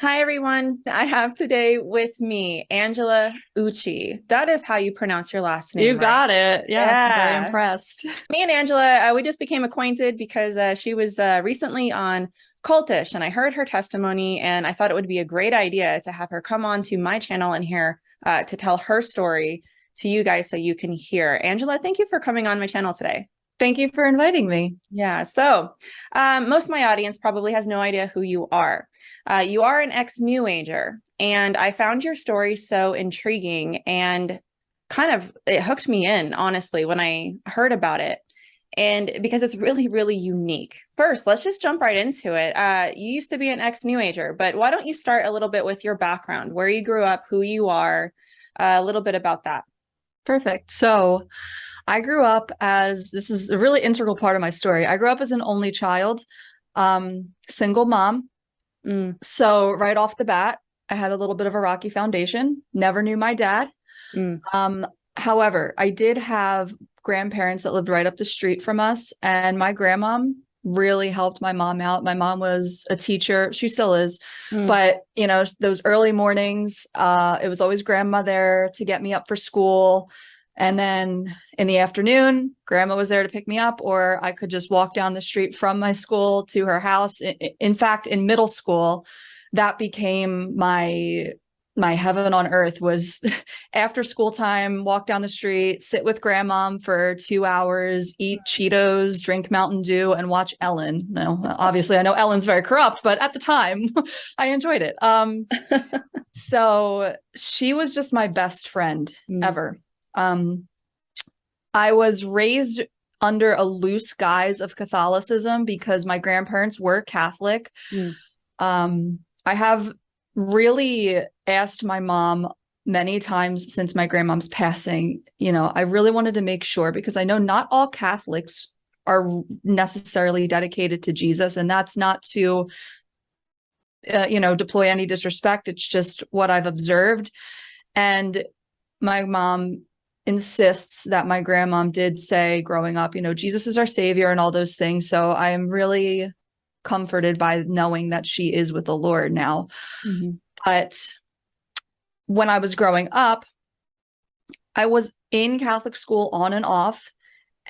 Hi, everyone. I have today with me Angela Uchi. That is how you pronounce your last name. You right? got it. Yes, yeah. very impressed. Me and Angela, uh, we just became acquainted because uh, she was uh, recently on Cultish and I heard her testimony and I thought it would be a great idea to have her come on to my channel and here uh, to tell her story to you guys so you can hear. Angela, thank you for coming on my channel today. Thank you for inviting me. Yeah, so um, most of my audience probably has no idea who you are. Uh, you are an ex-New Ager, and I found your story so intriguing and kind of, it hooked me in, honestly, when I heard about it. And because it's really, really unique. First, let's just jump right into it. Uh, you used to be an ex-New Ager, but why don't you start a little bit with your background, where you grew up, who you are, uh, a little bit about that. Perfect. So I grew up as, this is a really integral part of my story. I grew up as an only child, um, single mom. Mm. So right off the bat, I had a little bit of a rocky foundation, never knew my dad. Mm. Um, however, I did have grandparents that lived right up the street from us and my grandmom really helped my mom out. My mom was a teacher. She still is. Mm. But, you know, those early mornings, uh, it was always grandma there to get me up for school. And then in the afternoon, grandma was there to pick me up, or I could just walk down the street from my school to her house. In fact, in middle school, that became my my heaven on earth was after school time, walk down the street, sit with grandma for two hours, eat Cheetos, drink Mountain Dew, and watch Ellen. Now, obviously, I know Ellen's very corrupt, but at the time, I enjoyed it. Um, so she was just my best friend mm. ever. Um, I was raised under a loose guise of Catholicism because my grandparents were Catholic. Mm. Um, I have really asked my mom many times since my grandmom's passing, you know, I really wanted to make sure because I know not all Catholics are necessarily dedicated to Jesus and that's not to uh, you know deploy any disrespect it's just what I've observed and my mom insists that my grandmom did say growing up, you know, Jesus is our savior and all those things. So I am really comforted by knowing that she is with the Lord now. Mm -hmm. But when I was growing up, I was in Catholic school on and off.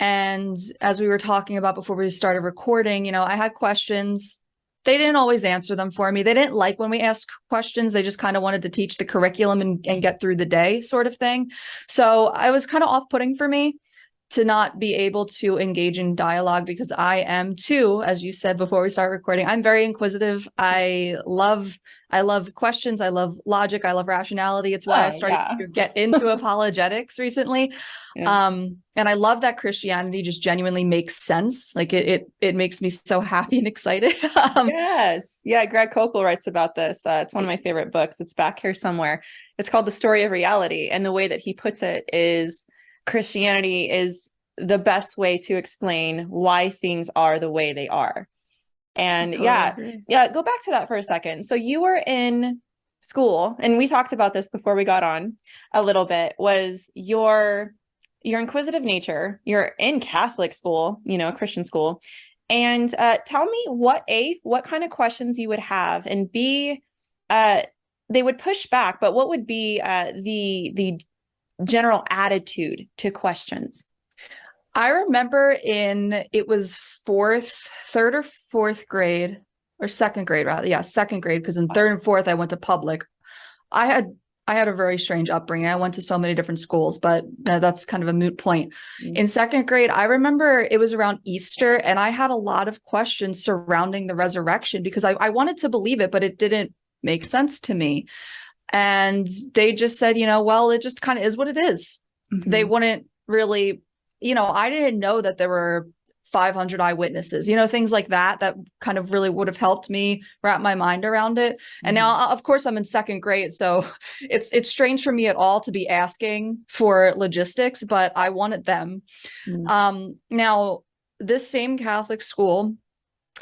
And as we were talking about before we started recording, you know, I had questions they didn't always answer them for me. They didn't like when we asked questions. They just kind of wanted to teach the curriculum and, and get through the day sort of thing. So I was kind of off-putting for me to not be able to engage in dialogue because I am too, as you said before we start recording, I'm very inquisitive. I love, I love questions. I love logic. I love rationality. It's why oh, I started yeah. to get into apologetics recently. Yeah. Um, and I love that Christianity just genuinely makes sense. Like it, it, it makes me so happy and excited. um, yes. Yeah. Greg Koukl writes about this. Uh, it's one of my favorite books. It's back here somewhere. It's called The Story of Reality. And the way that he puts it is, Christianity is the best way to explain why things are the way they are. And totally yeah, agree. yeah, go back to that for a second. So you were in school and we talked about this before we got on a little bit was your your inquisitive nature you're in catholic school you know christian school and uh, tell me what a what kind of questions you would have and b uh, they would push back but what would be uh, the the general attitude to questions? I remember in, it was fourth, third or fourth grade, or second grade rather. Yeah, second grade, because in third and fourth, I went to public. I had I had a very strange upbringing. I went to so many different schools, but that's kind of a moot point. Mm -hmm. In second grade, I remember it was around Easter and I had a lot of questions surrounding the resurrection because I, I wanted to believe it, but it didn't make sense to me and they just said you know well it just kind of is what it is. Mm -hmm. they wouldn't really you know i didn't know that there were 500 eyewitnesses you know things like that that kind of really would have helped me wrap my mind around it and mm -hmm. now mm-hmm. of course i'm in second grade so it's it's strange for me at all to be asking for logistics but i wanted them mm -hmm. um now this same catholic school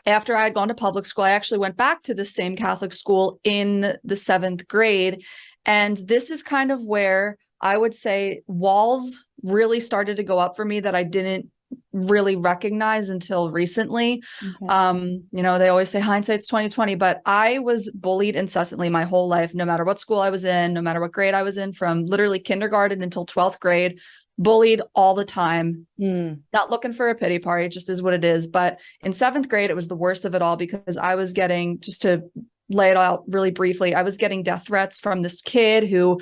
after I had gone to public school, I actually went back to the same Catholic school in the seventh grade. And this is kind of where I would say walls really started to go up for me that I didn't really recognize until recently. Okay. Um, you know, they always say hindsight's 2020, but I was bullied incessantly my whole life, no matter what school I was in, no matter what grade I was in, from literally kindergarten until 12th grade, bullied all the time. Mm. Not looking for a pity party, it just is what it is. But in seventh grade, it was the worst of it all because I was getting just to lay it out really briefly, I was getting death threats from this kid who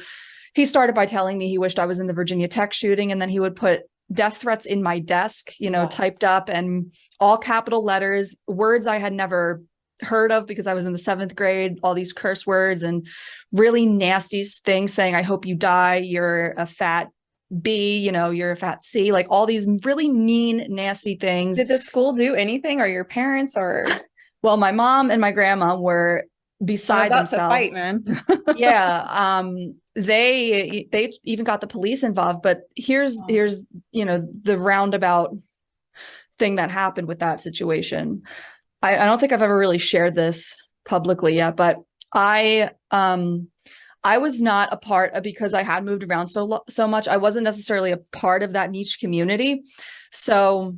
he started by telling me he wished I was in the Virginia Tech shooting, and then he would put death threats in my desk, you know, Wow. typed up and all capital letters, words I had never heard of because I was in the seventh grade, all these curse words and really nasty things saying, I hope you die, you're a fat B, you know, you're a fat C, like all these really mean, nasty things. Did the school do anything or your parents or Well, my mom and my grandma were beside themselves. fight, man? yeah um they they even got the police involved but here's Oh. here's you know the roundabout thing that happened with that situation I, I don't think i've ever really shared this publicly yet but i um i was not a part of because i had moved around so so much i wasn't necessarily a part of that niche community. So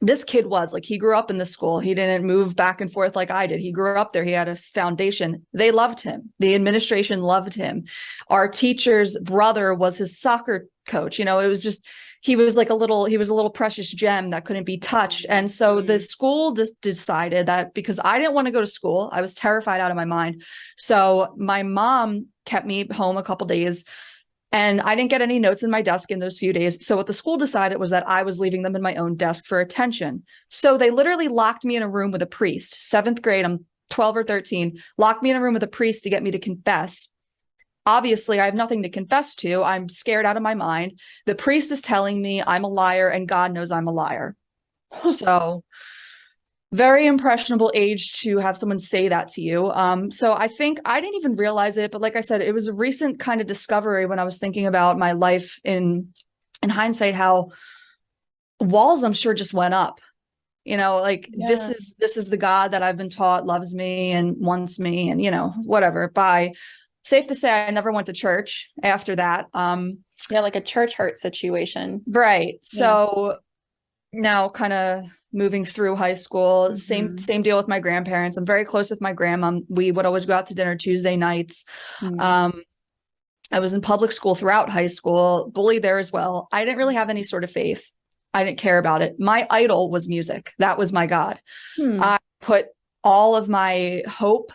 this kid was like he grew up in the school. He didn't move back and forth like i did. He grew up there. He had a foundation. They loved him. The administration loved him. Our teacher's brother was his soccer coach. You know it was just he was like a little he was a little precious gem that couldn't be touched and so the Mhm. school just decided that because i didn't want to go to school i was terrified out of my mind so my mom kept me home a couple days and I didn't get any notes in my desk in those few days. So what the school decided was that I was leaving them in my own desk for attention. So they literally locked me in a room with a priest. Seventh grade, I'm 12 or 13, locked me in a room with a priest to get me to confess. Obviously, I have nothing to confess to. I'm scared out of my mind. The priest is telling me I'm a liar and God knows I'm a liar. so very impressionable age to have someone say that to you. Um, so I think I didn't even realize it, but like I said, it was a recent kind of discovery when I was thinking about my life in in hindsight, how walls I'm sure just went up. You know, like this is this is the God that I've been taught loves me and wants me and you know, whatever. By safe to say I never went to church after that. Um yeah, like a church hurt situation. Right. Yeah. So now kind of moving through high school, same Mhm. same deal with my grandparents. I'm very close with my grandma. We would always go out to dinner Tuesday nights. Mm. Um I was in public school throughout high school, bullied there as well. I didn't really have any sort of faith. I didn't care about it. My idol was music. That was my god Hmm. I put all of my hope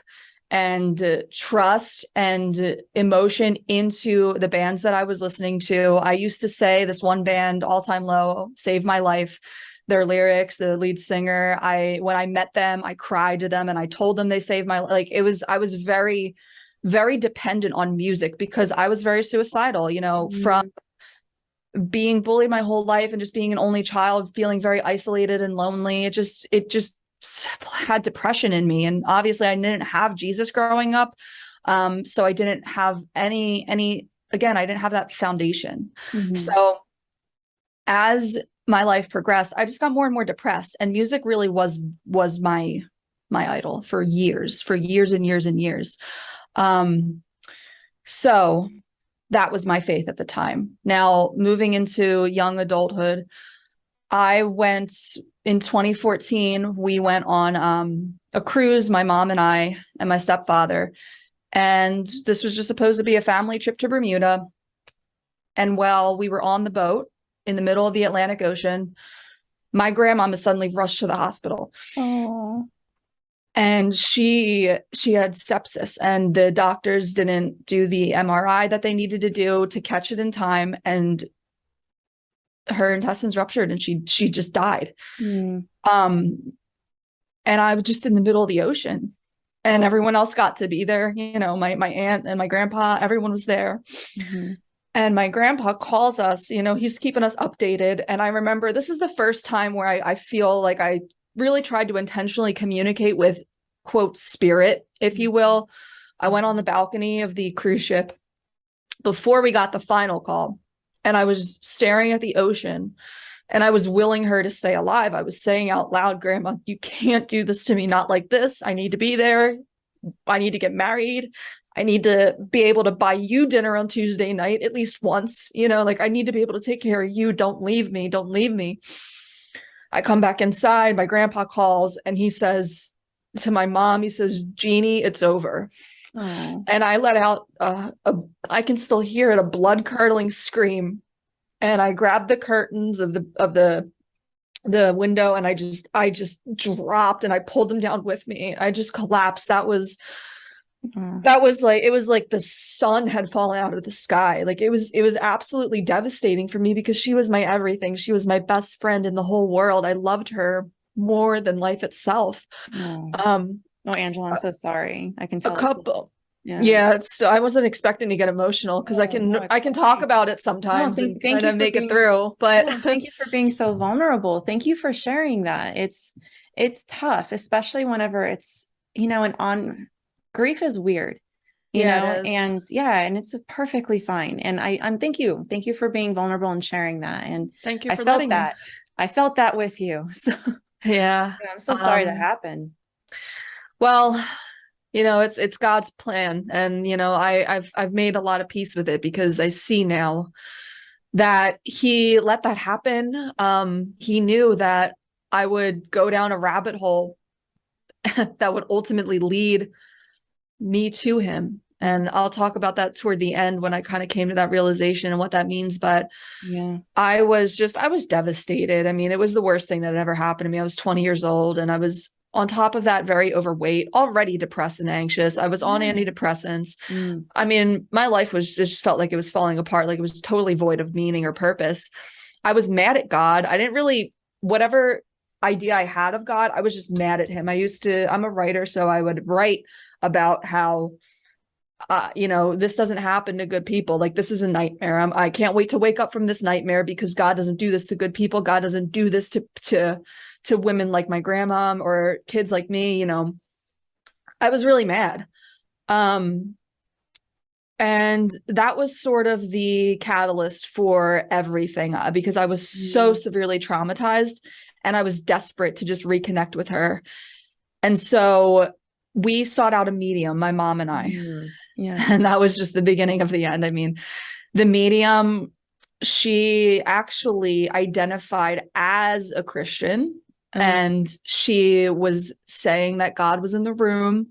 and uh, trust and uh, emotion into the bands that I was listening to. I used to say this one band, All Time Low, saved my life. Their lyrics, the lead singer, I when I met them, I cried to them and I told them they saved my like it was I was very very dependent on music because I was very suicidal, you know, Mhm. from being bullied my whole life and just being an only child feeling very isolated and lonely it just it just had depression in me and obviously i didn't have jesus growing up um so i didn't have any any again i didn't have that foundation. Mhm. so as my life progressed i just got more and more depressed and music really was was my my idol for years for years and years and years. Um so that was my faith at the time. Now moving into young adulthood i went in 2014 we went on um a cruise my mom and i and my stepfather. And this was just supposed to be a family trip to bermuda. And while we were on the boat in the middle of the Atlantic Ocean, my grandmama suddenly rushed to the hospital. Oh. and she she had sepsis and the doctors didn't do the MRI that they needed to do to catch it in time. And her intestines ruptured and she she just died. Mm. Um and I was just in the middle of the ocean and everyone else got to be there, you know, my my aunt and my grandpa, everyone was there. Mhm. and my grandpa calls us you know he's keeping us updated and i remember this is the first time where I, I feel like i really tried to intentionally communicate with quote spirit if you will i went on the balcony of the cruise ship before we got the final call and i was staring at the ocean and i was willing her to stay alive i was saying out loud grandma you can't do this to me not like this i need to be there i need to get married I need to be able to buy you dinner on Tuesday night at least once. You know, like I need to be able to take care of you. Don't leave me. Don't leave me. I come back inside, my grandpa calls and he says to my mom, he says, Jeannie, it's over. Oh. And I let out, uh, a, I can still hear it, a blood curdling scream. And I grabbed the curtains of the, of the, the window and I just, I just dropped and I pulled them down with me. I just collapsed. That was, Mm. that was like it was like the sun had fallen out of the sky like it was it was absolutely devastating for me because she was my everything she was my best friend in the whole world i loved her more than life itself Oh. um oh, Angela, I'm so sorry. I can tell. it's- couple Yeah. yeah it's i wasn't expecting to get emotional because i can no, i can talk about it sometimes thank- and thank kind you make being- it through but No, thank you for being so vulnerable. Thank you for sharing that. It's it's tough, especially whenever it's you know, and on grief is weird. You Yeah, know, and yeah, and it's perfectly fine. And I I'm thank you. Thank you for being vulnerable and sharing that. And thank you I for felt letting me. that. I felt that with you. So yeah I'm so sorry that Um, happened. Well you know it's it's god's plan and you know i i've i've made a lot of peace with it because i see now that he let that happen um he knew that i would go down a rabbit hole that would ultimately lead me to him and i'll talk about that toward the end when i kind of came to that realization and what that means but Yeah. I was just, I was devastated. I mean, it was the worst thing that had ever happened to me. I was 20 years old and I was on top of that very overweight, already depressed and anxious. I was on Mm. antidepressants. Mm. I mean, my life was just felt like it was falling apart, like it was totally void of meaning or purpose. I was mad at God. I didn't really, whatever idea I had of God, I was just mad at him. I used to, I'm a writer, so I would write about how uh, you know, this doesn't happen to good people. Like this is a nightmare. I'm, I can't wait to wake up from this nightmare because God doesn't do this to good people. God doesn't do this to to to women like my grandma or kids like me. You know, I was really mad. Um, and that was sort of the catalyst for everything uh, because I was so Mm. severely traumatized and I was desperate to just reconnect with her. And so we sought out a medium, my mom and I Mm. Yeah. and that was just the beginning of the end. I mean, the medium, she actually identified as a Christian Oh, and she was saying that God was in the room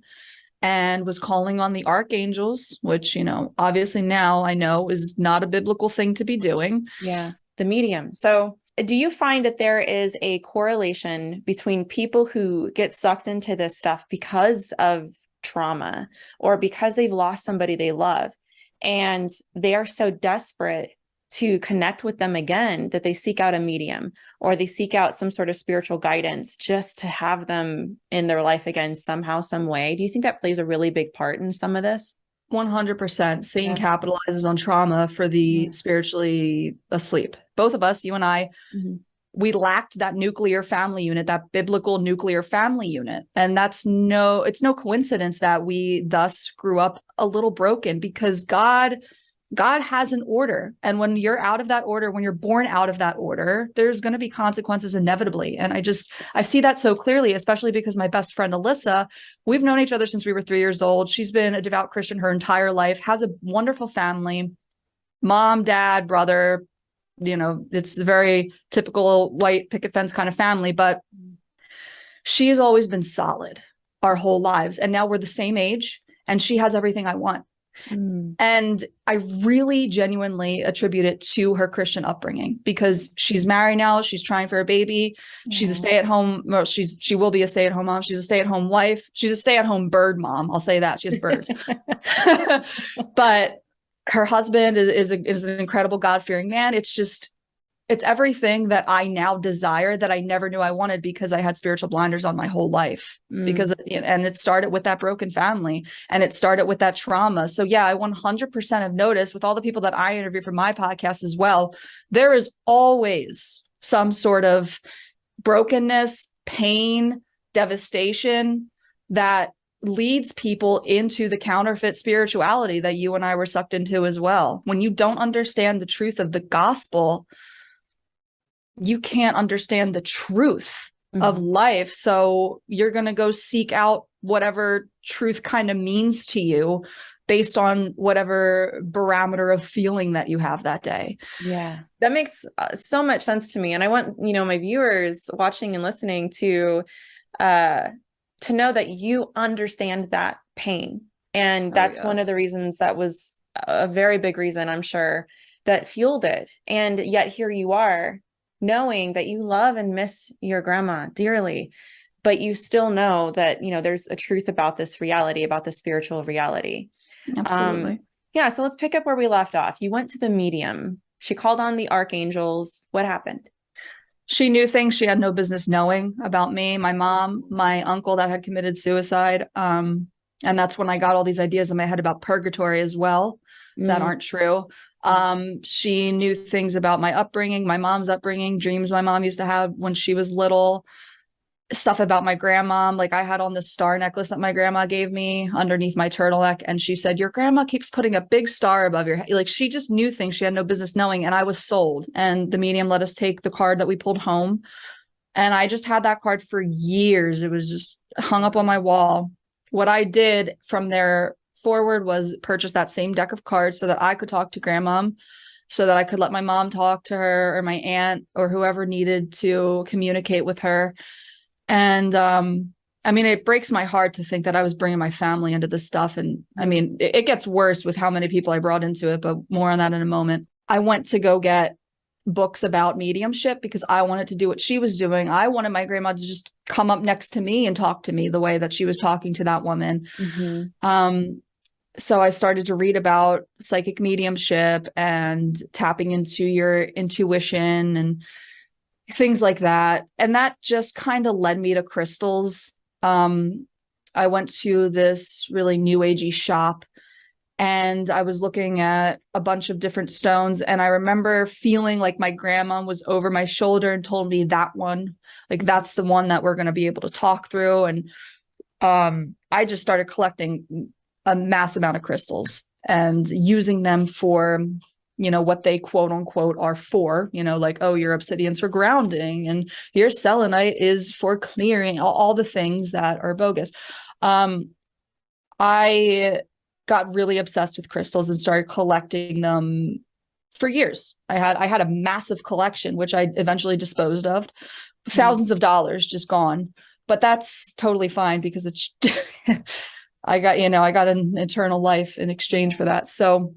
and was calling on the archangels, which, you know, obviously now I know is not a biblical thing to be doing. Yeah, the medium. So, do you find that there is a correlation between people who get sucked into this stuff because of trauma or because they've lost somebody they love and they are so desperate to connect with them again that they seek out a medium or they seek out some sort of spiritual guidance just to have them in their life again somehow some way do you think that plays a really big part in some of this 100% Satan Yeah. capitalizes on trauma for the spiritually asleep. Both of us, you and I, Mhm. we lacked that nuclear family unit, that biblical nuclear family unit. And that's no, it's no coincidence that we thus grew up a little broken because God, God has an order. And when you're out of that order, when you're born out of that order, there's going to be consequences inevitably. And I just, I see that so clearly, especially because my best friend, Alyssa, we've known each other since we were three years old. She's been a devout Christian her entire life, has a wonderful family, mom, dad, brother, you know, it's a very typical white picket fence kind of family, but she's always been solid our whole lives. And now we're the same age and she has everything I want. Mm. And I really genuinely attribute it to her Christian upbringing because she's married now, she's trying for a baby, she's a stay-at-home well, she's she will be a stay-at-home mom, she's a stay-at-home wife, she's a stay-at-home bird mom. I'll say that. She has birds. but her husband is is, a, is an incredible God-fearing man. It's just it's everything that I now desire that I never knew I wanted because I had spiritual blinders on my whole life Mm. because and it started with that broken family and it started with that trauma. So yeah, I 100% have noticed with all the people that I interview for my podcast as well, there is always some sort of brokenness, pain, devastation that leads people into the counterfeit spirituality that you and I were sucked into as well. When you don't understand the truth of the gospel, you can't understand the truth of Mhm. life. So you're going to go seek out whatever truth kind of means to you based on whatever barometer of feeling that you have that day. Yeah, that makes uh, so much sense to me. And I want, you know, my viewers watching and listening to, uh, to know that you understand that pain. And oh, that's oh, yeah. one of the reasons that was a very big reason, I'm sure, that fueled it. And yet here you are knowing that you love and miss your grandma dearly but you still know that you know there's a truth about this reality about the spiritual reality. Absolutely. um, yeah so let's pick up where we left off. You went to the medium. She called on the archangels. What happened? She knew things. She had no business knowing about me my mom my uncle that had committed suicide. Um, and that's when i got all these ideas in my head about purgatory as well mm. that aren't true um, she knew things about my upbringing, my mom's upbringing, dreams my mom used to have when she was little, stuff about my grandma. Like I had on this star necklace that my grandma gave me underneath my turtleneck. And she said, Your grandma keeps putting a big star above your head. Like she just knew things she had no business knowing. And I was sold. And the medium let us take the card that we pulled home. And I just had that card for years. It was just hung up on my wall. What I did from there forward was purchase that same deck of cards so that I could talk to grandma, so that I could let my mom talk to her or my aunt or whoever needed to communicate with her. And um, I mean, it breaks my heart to think that I was bringing my family into this stuff. And I mean, it, it gets worse with how many people I brought into it, but more on that in a moment. I went to go get books about mediumship because I wanted to do what she was doing. I wanted my grandma to just come up next to me and talk to me the way that she was talking to that woman. Mm-hmm. Um, so I started to read about psychic mediumship and tapping into your intuition and things like that. And that just kind of led me to crystals. Um, I went to this really new agey shop and I was looking at a bunch of different stones. And I remember feeling like my grandma was over my shoulder and told me that one, like that's the one that we're going to be able to talk through. And um, I just started collecting a mass amount of crystals and using them for you know what they quote unquote are for you know like oh your obsidian's for grounding and your selenite is for clearing all, all the things that are bogus. Um i got really obsessed with crystals and started collecting them for years. I had i had a massive collection which i eventually disposed of. Thousands of dollars just gone but that's totally fine because it's I got, you know, I got an eternal life in exchange for that. So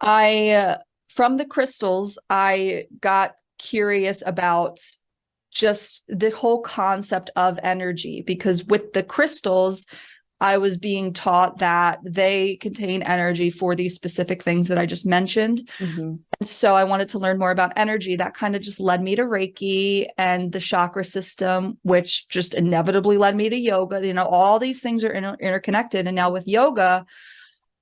I, uh, from the crystals, I got curious about just the whole concept of energy because with the crystals, I was being taught that they contain energy for these specific things that I just mentioned. Mm-hmm. And so I wanted to learn more about energy. That kind of just led me to Reiki and the chakra system, which just inevitably led me to yoga. You know, all these things are inter- interconnected. And now with yoga,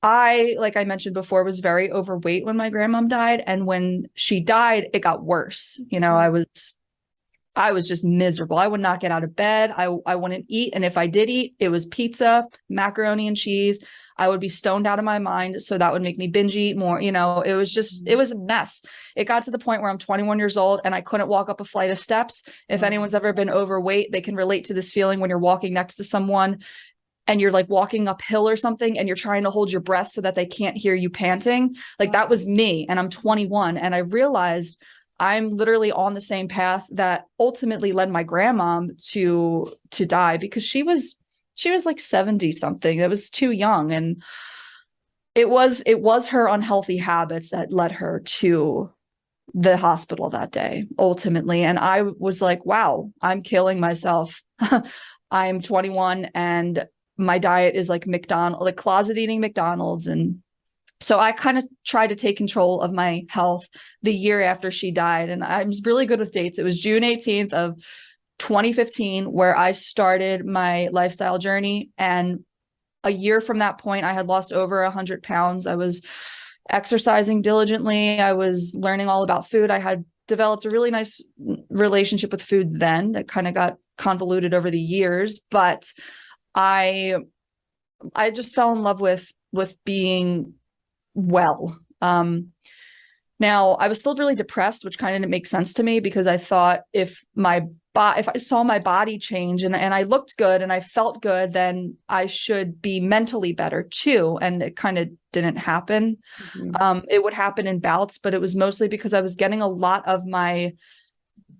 I, like I mentioned before, was very overweight when my grandmom died. And when she died, it got worse. You know, I was I was just miserable. I would not get out of bed. I, I wouldn't eat. And if I did eat, it was pizza, macaroni and cheese. I would be stoned out of my mind. So that would make me binge eat more. You know, it was just, it was a mm. mess. It got to the point where I'm 21 years old and I couldn't walk up a flight of steps. If mm. anyone's ever been overweight, they can relate to this feeling when you're walking next to someone and you're like walking uphill or something and you're trying to hold your breath so that they can't hear you panting. Like that was me. And I'm 21. And I realized I'm literally on the same path that ultimately led my grandma to to die because she was she was like 70 something. That was too young and it was it was her unhealthy habits that led her to the hospital that day ultimately and I was like wow, I'm killing myself. I'm 21 and my diet is like McDonald like closet eating McDonald's and so I kind of tried to take control of my health the year after she died. And I'm really good with dates. It was June 18th of 2015 where I started my lifestyle journey. And a year from that point, I had lost over 100 pounds. I was exercising diligently. I was learning all about food. I had developed a really nice relationship with food then that kind of got convoluted over the years. But I I just fell in love with with being well. Um, Now, I was still really depressed, which kind of didn't make sense to me because I thought if my body, if I saw my body change and, and I looked good and I felt good, then I should be mentally better too. And it kind of didn't happen. Mm-hmm. Um, it would happen in bouts, but it was mostly because I was getting a lot of my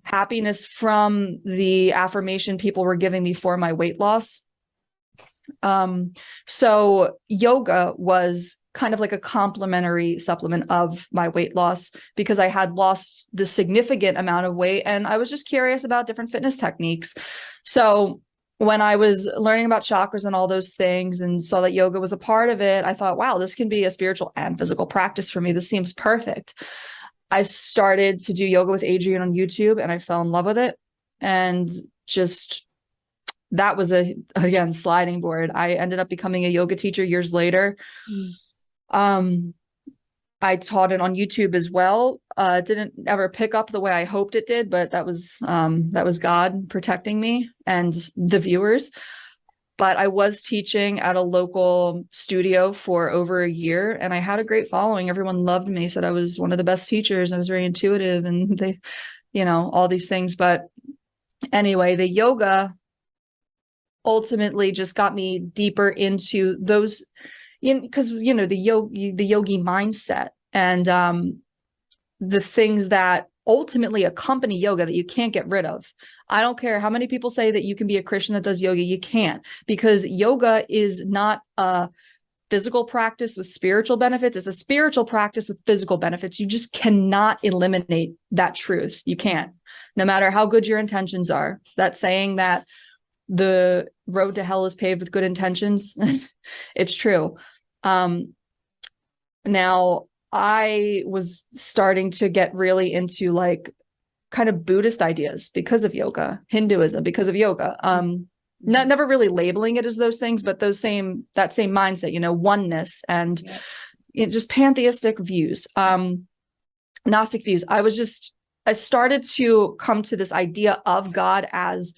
happiness from the affirmation people were giving me for my weight loss. Um, so yoga was kind of like a complementary supplement of my weight loss because I had lost the significant amount of weight and I was just curious about different fitness techniques. So when I was learning about chakras and all those things and saw that yoga was a part of it, I thought, wow, this can be a spiritual and physical practice for me. This seems perfect. I started to do yoga with Adriene on YouTube and I fell in love with it and just that was a again sliding board. I ended up becoming a yoga teacher years later. Mm. Um, I taught it on YouTube as well. Uh, didn't ever pick up the way I hoped it did, but that was um, that was God protecting me and the viewers. But I was teaching at a local studio for over a year, and I had a great following. Everyone loved me, said I was one of the best teachers. I was very intuitive, and they, you know, all these things. But anyway, the yoga ultimately just got me deeper into those because you know the yogi the yogi mindset and um the things that ultimately accompany yoga that you can't get rid of. I don't care how many people say that you can be a Christian that does yoga, you can't because yoga is not a physical practice with spiritual benefits. It's a spiritual practice with physical benefits. You just cannot eliminate that truth. You can't, no matter how good your intentions are. That saying that the road to hell is paved with good intentions. it's true. Um, now I was starting to get really into like kind of Buddhist ideas because of yoga, Hinduism because of yoga. Um, not never really labeling it as those things, but those same that same mindset, you know, oneness and yeah. you know, just pantheistic views, um, Gnostic views. I was just I started to come to this idea of God as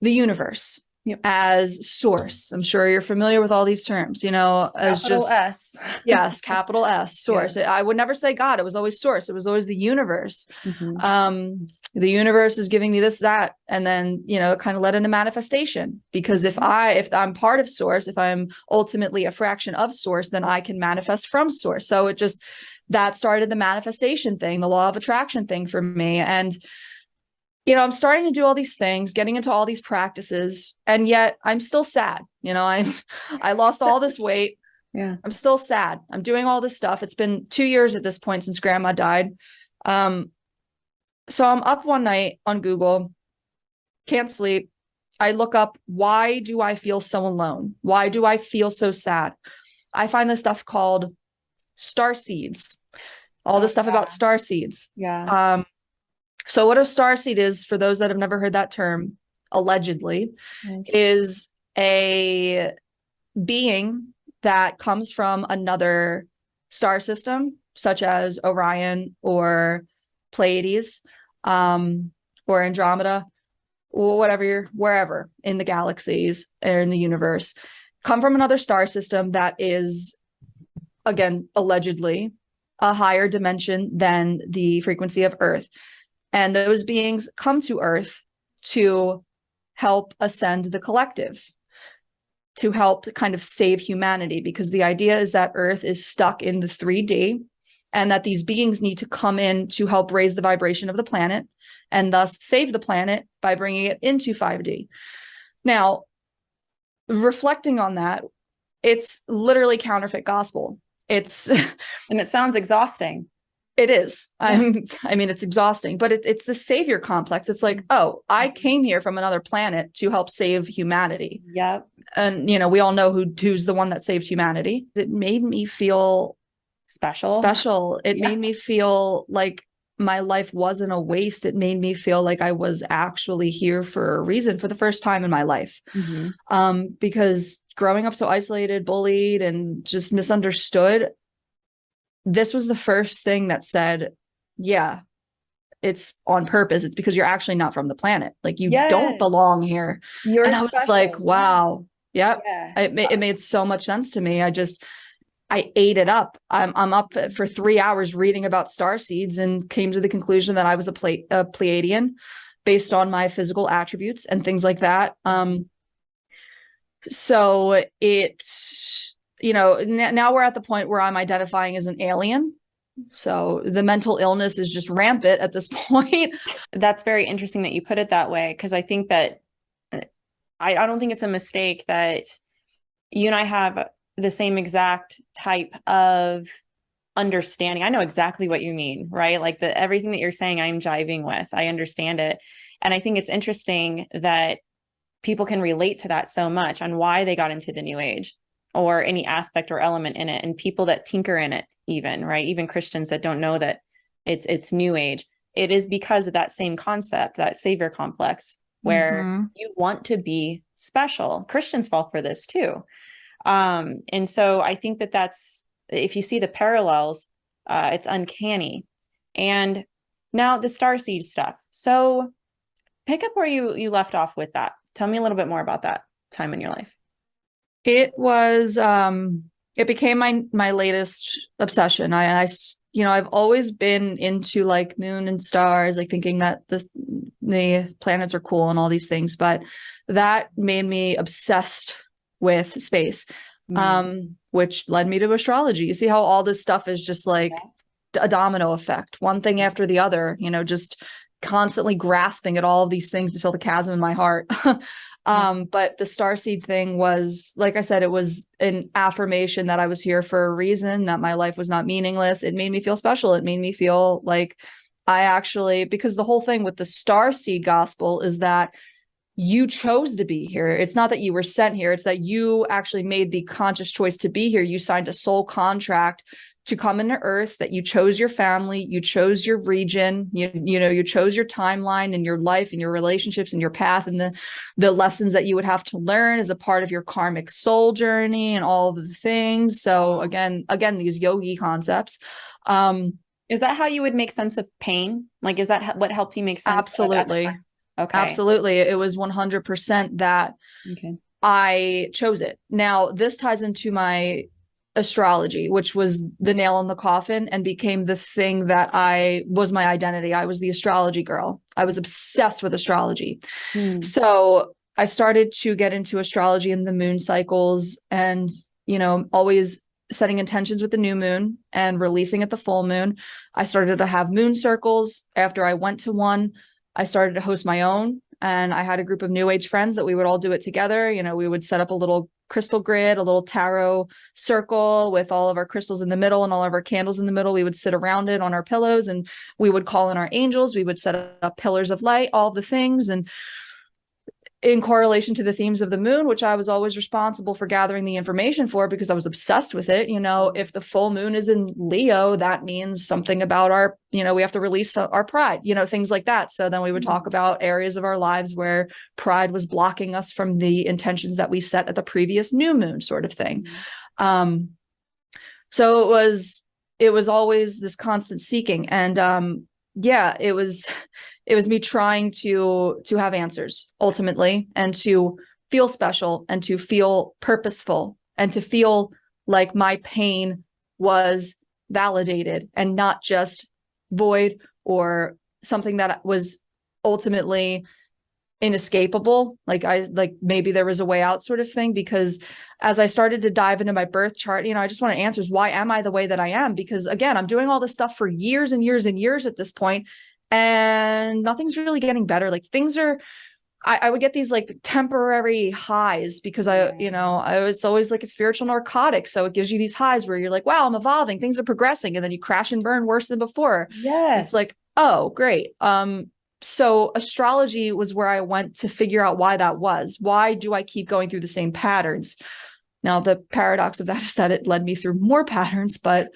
the universe as source. I'm sure you're familiar with all these terms, you know, as capital just S. yes, capital S source. Yeah. I would never say God. It was always source. It was always the universe. Mm-hmm. Um, the universe is giving me this, that, and then, you know, it kind of led into manifestation because if I, if I'm part of source, if I'm ultimately a fraction of source, then I can manifest from source. So it just, that started the manifestation thing, the law of attraction thing for me. And, you know, I'm starting to do all these things, getting into all these practices, and yet I'm still sad. You know, I'm I lost all this weight. Yeah. I'm still sad. I'm doing all this stuff. It's been 2 years at this point since grandma died. Um so I'm up one night on Google, can't sleep. I look up why do I feel so alone? Why do I feel so sad? I find this stuff called star seeds. All this stuff yeah. about star seeds. Yeah. Um so what a star seed is, for those that have never heard that term, allegedly, okay. is a being that comes from another star system, such as Orion or Pleiades um, or Andromeda, or whatever you're, wherever in the galaxies or in the universe, come from another star system that is, again, allegedly a higher dimension than the frequency of Earth. And those beings come to Earth to help ascend the collective, to help kind of save humanity, because the idea is that Earth is stuck in the 3D and that these beings need to come in to help raise the vibration of the planet and thus save the planet by bringing it into 5D. Now, reflecting on that, it's literally counterfeit gospel. It's and it sounds exhausting. It is. I'm, I mean, it's exhausting, but it, it's the savior complex. It's like, oh, I came here from another planet to help save humanity. Yep. And, you know, we all know who who's the one that saved humanity. It made me feel special. Special. It yeah. made me feel like my life wasn't a waste. It made me feel like I was actually here for a reason for the first time in my life. Mm-hmm. Um, because growing up so isolated, bullied, and just misunderstood, this was the first thing that said, yeah, it's on purpose. It's because you're actually not from the planet. Like you yes. don't belong here. You're and I was special. like, wow. Yep. Yeah. It, it made so much sense to me. I just, I ate it up. I'm I'm up for three hours reading about star seeds and came to the conclusion that I was a, Ple- a Pleiadian based on my physical attributes and things like that. Um, so it's you know now we're at the point where I'm identifying as an alien. So the mental illness is just rampant at this point. That's very interesting that you put it that way because I think that uh, I, I don't think it's a mistake that you and I have the same exact type of understanding. I know exactly what you mean, right? Like the everything that you're saying I'm jiving with. I understand it. And I think it's interesting that people can relate to that so much on why they got into the new age or any aspect or element in it and people that tinker in it even, right? Even Christians that don't know that it's it's new age. It is because of that same concept, that savior complex where mm-hmm. you want to be special. Christians fall for this too. Um, and so I think that that's, if you see the parallels, uh, it's uncanny. And now the star seed stuff. So pick up where you you left off with that. Tell me a little bit more about that time in your life. It was um it became my my latest obsession. I I you know, I've always been into like moon and stars, like thinking that the the planets are cool and all these things, but that made me obsessed with space, mm-hmm. um, which led me to astrology. You see how all this stuff is just like yeah. a domino effect, one thing after the other, you know, just constantly grasping at all of these things to fill the chasm in my heart. um, but the star seed thing was, like I said, it was an affirmation that I was here for a reason, that my life was not meaningless. It made me feel special. It made me feel like I actually, because the whole thing with the star seed gospel is that you chose to be here. It's not that you were sent here, it's that you actually made the conscious choice to be here. You signed a soul contract to come into earth that you chose your family you chose your region you, you know you chose your timeline and your life and your relationships and your path and the the lessons that you would have to learn as a part of your karmic soul journey and all the things so again again these yogi concepts um is that how you would make sense of pain like is that what helped you make sense absolutely Okay. Absolutely. It was 100% that okay. I chose it. Now, this ties into my astrology, which was the nail in the coffin and became the thing that I was my identity. I was the astrology girl. I was obsessed with astrology. Hmm. So I started to get into astrology and the moon cycles and, you know, always setting intentions with the new moon and releasing at the full moon. I started to have moon circles after I went to one. I started to host my own and I had a group of new age friends that we would all do it together. You know, we would set up a little crystal grid, a little tarot circle with all of our crystals in the middle and all of our candles in the middle. We would sit around it on our pillows and we would call in our angels. We would set up pillars of light, all the things. And in correlation to the themes of the moon, which I was always responsible for gathering the information for because I was obsessed with it. You know, if the full moon is in Leo, that means something about our, you know, we have to release our pride, you know, things like that. So then we would talk mm-hmm. about areas of our lives where pride was blocking us from the intentions that we set at the previous new moon, sort of thing. Mm-hmm. Um, so it was, it was always this constant seeking. And um, yeah, it was it was me trying to to have answers ultimately and to feel special and to feel purposeful and to feel like my pain was validated and not just void or something that was ultimately inescapable. Like i like maybe there was a way out sort of thing because as i started to dive into my birth chart you know i just wanted answers. Why am i the way that i am? Because again i'm doing all this stuff for years and years and years at this point and nothing's really getting better like things are I, I would get these like temporary highs because I, you know, I was always like a spiritual narcotic. So it gives you these highs where you're like, wow, I'm evolving, things are progressing, and then you crash and burn worse than before. Yeah. It's like, oh, great. Um, so astrology was where I went to figure out why that was. Why do I keep going through the same patterns? Now the paradox of that is that it led me through more patterns, but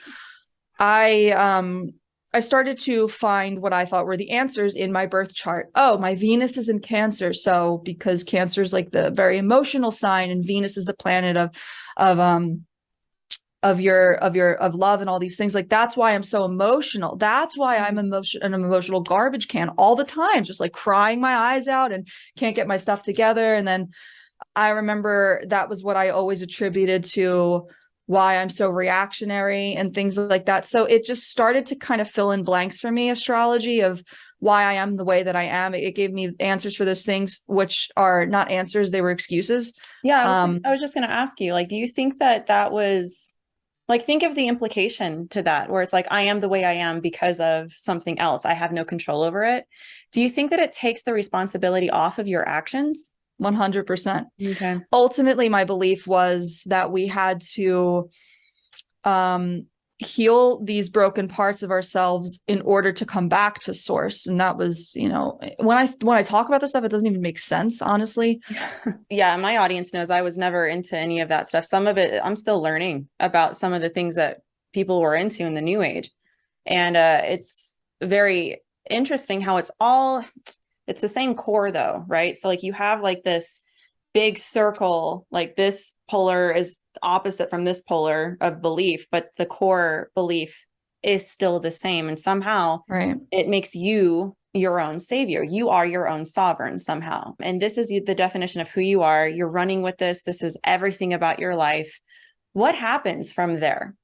I um I started to find what I thought were the answers in my birth chart. Oh, my Venus is in Cancer, so because Cancer is like the very emotional sign, and Venus is the planet of of um of your of your of love and all these things like that's why i'm so emotional. That's why i'm emotion an emotional garbage can all the time just like crying my eyes out and can't get my stuff together. And then i remember that was what i always attributed to why I'm so reactionary and things like that. So it just started to kind of fill in blanks for me, astrology of why I am the way that I am. It gave me answers for those things, which are not answers, they were excuses. Yeah, I was, um, I was just going to ask you, like, do you think that that was like, think of the implication to that, where it's like, I am the way I am because of something else. I have no control over it. Do you think that it takes the responsibility off of your actions? 100%. Okay. Ultimately, my belief was that we had to um, heal these broken parts of ourselves in order to come back to source and that was you know when i when i talk about this stuff it doesn't even make sense honestly yeah my audience knows i was never into any of that stuff some of it i'm still learning about some of the things that people were into in the new age and uh it's very interesting how it's all it's the same core though right? So like you have like this big circle like this polar is opposite from this polar of belief but the core belief is still the same and somehow right. it makes you your own savior. You are your own sovereign somehow. And this is the definition of who you are. You're running with this. This is everything about your life. What happens from there?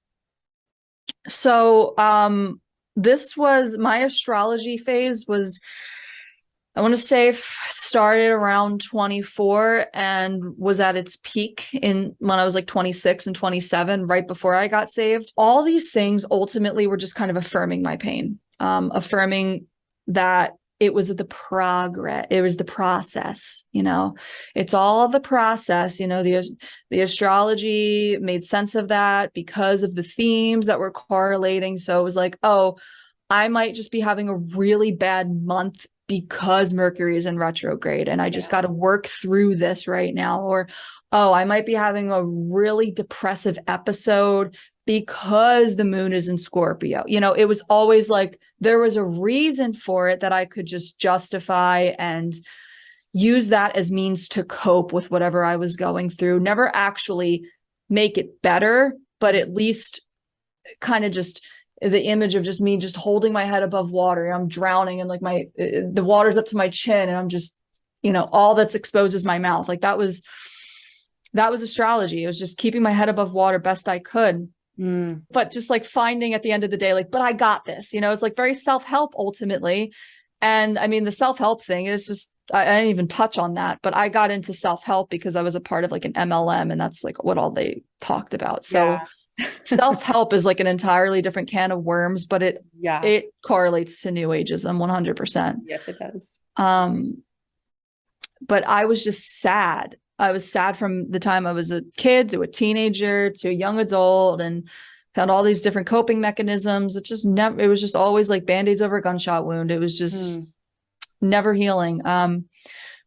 So um this was my astrology phase was I want to say started around 24 and was at its peak in when I was like 26 and 27, right before I got saved. All these things ultimately were just kind of affirming my pain, um, affirming that it was the progress it was the process you know it's all the process you know the the astrology made sense of that because of the themes that were correlating so it was like oh i might just be having a really bad month because Mercury is in retrograde and I just got to work through this right now. Or, oh, I might be having a really depressive episode because the moon is in Scorpio. You know, it was always like there was a reason for it that I could just justify and use that as means to cope with whatever I was going through. Never actually make it better, but at least kind of just the image of just me just holding my head above water. I'm drowning and like my uh, the water's up to my chin and I'm just, you know, all that's exposed is my mouth. Like that was that was astrology. It was just keeping my head above water best I could. Mm. But just like finding at the end of the day, like, but I got this, you know, it's like very self-help ultimately. And I mean, the self-help thing is just, I, I didn't even touch on that, but I got into self-help because I was a part of like an MLM and that's like what all they talked about. So yeah self-help is like an entirely different can of worms but it yeah. it correlates to new ageism 100% yes it does. Um but i was just sad. I was sad from the time i was a kid to a teenager to a young adult and found all these different coping mechanisms. It just never it was just always like band-aids over a gunshot wound. It was just mm. never healing. Um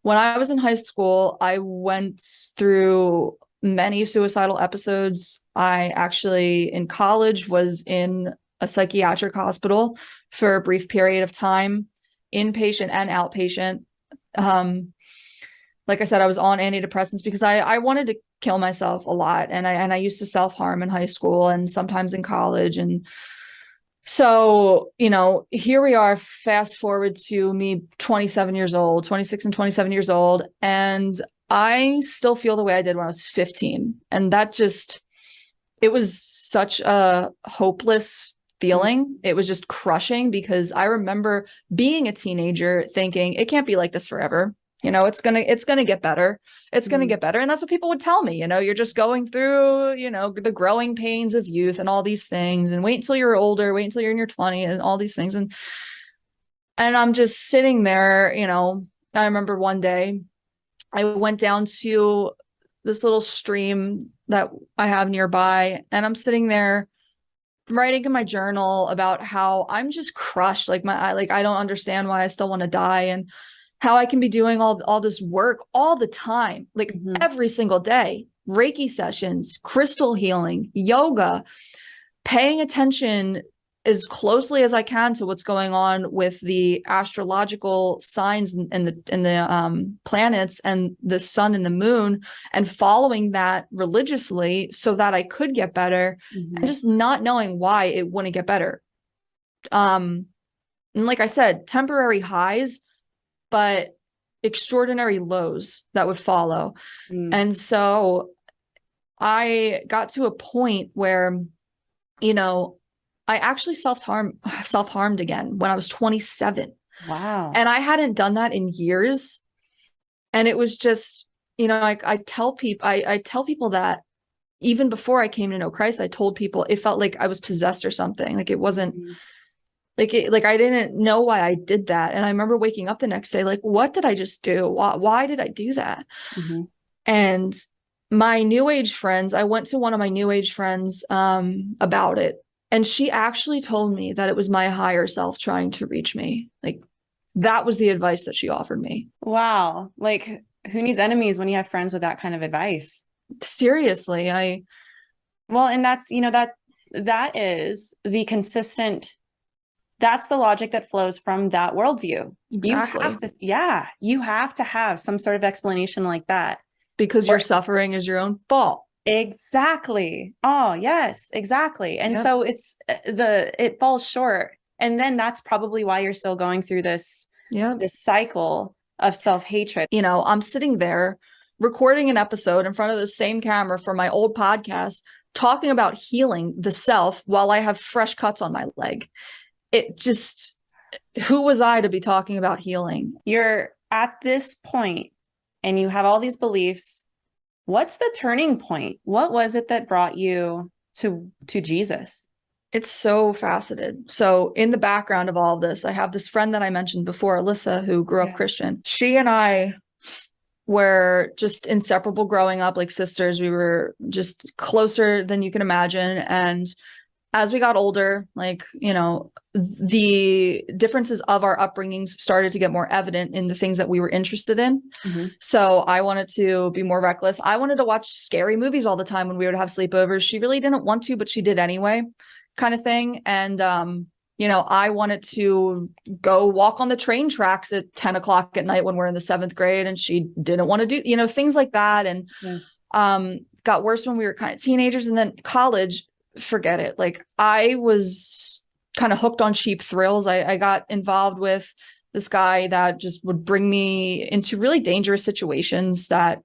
when i was in high school i went through many suicidal episodes. I actually, in college, was in a psychiatric hospital for a brief period of time, inpatient and outpatient. Um, like I said, I was on antidepressants because I, I wanted to kill myself a lot. And I, and I used to self-harm in high school and sometimes in college. And so, you know, here we are, fast forward to me 27 years old, 26 and 27 years old. And I still feel the way I did when I was 15. And that just, it was such a hopeless feeling. It was just crushing because I remember being a teenager thinking it can't be like this forever. You know, it's going to, it's going to get better. It's going to mm. get better. And that's what people would tell me, you know, you're just going through, you know, the growing pains of youth and all these things and wait until you're older, wait until you're in your 20s and all these things. And, and I'm just sitting there, you know, I remember one day I went down to this little stream that I have nearby and I'm sitting there writing in my journal about how I'm just crushed like my I, like I don't understand why I still want to die and how I can be doing all all this work all the time like mm-hmm. every single day reiki sessions crystal healing yoga paying attention as closely as I can to what's going on with the astrological signs and the and the um, planets and the sun and the moon, and following that religiously so that I could get better, mm-hmm. and just not knowing why it wouldn't get better. Um, and like I said, temporary highs, but extraordinary lows that would follow, mm. and so I got to a point where, you know, I actually self-harm self-harmed again when I was 27. Wow. And I hadn't done that in years. And it was just, you know, I, I tell people I, I tell people that even before I came to know Christ, I told people it felt like I was possessed or something. Like it wasn't mm-hmm. like it, like I didn't know why I did that. And I remember waking up the next day, like, what did I just do? Why, why did I do that? Mm-hmm. And my new age friends, I went to one of my new age friends um, about it. And she actually told me that it was my higher self trying to reach me. Like that was the advice that she offered me. Wow. Like who needs enemies when you have friends with that kind of advice? seriously i well and that's you know that that is the consistent that's the logic that flows from that worldview exactly. you have to yeah you have to have some sort of explanation like that because or, your suffering is your own fault exactly oh yes exactly and yep. so it's uh, the it falls short and then that's probably why you're still going through this yeah this cycle of self-hatred you know i'm sitting there recording an episode in front of the same camera for my old podcast talking about healing the self while I have fresh cuts on my leg. It just, who was I to be talking about healing? You're at this point and you have all these beliefs. What's the turning point? What was it that brought you to to Jesus? It's so faceted. So in the background of all of this, I have this friend that I mentioned before, Alyssa, who grew up Christian. She and I were just inseparable growing up like sisters we were just closer than you can imagine and as we got older like you know the differences of our upbringings started to get more evident in the things that we were interested in mm-hmm. so i wanted to be more reckless i wanted to watch scary movies all the time when we would have sleepovers she really didn't want to but she did anyway kind of thing and um you know, I wanted to go walk on the train tracks at 10 o'clock at night when we're in the seventh grade and she didn't want to do, you know, things like that. And yeah. um, got worse when we were kind of teenagers and then college, forget it. Like I was kind of hooked on cheap thrills. I, I got involved with this guy that just would bring me into really dangerous situations that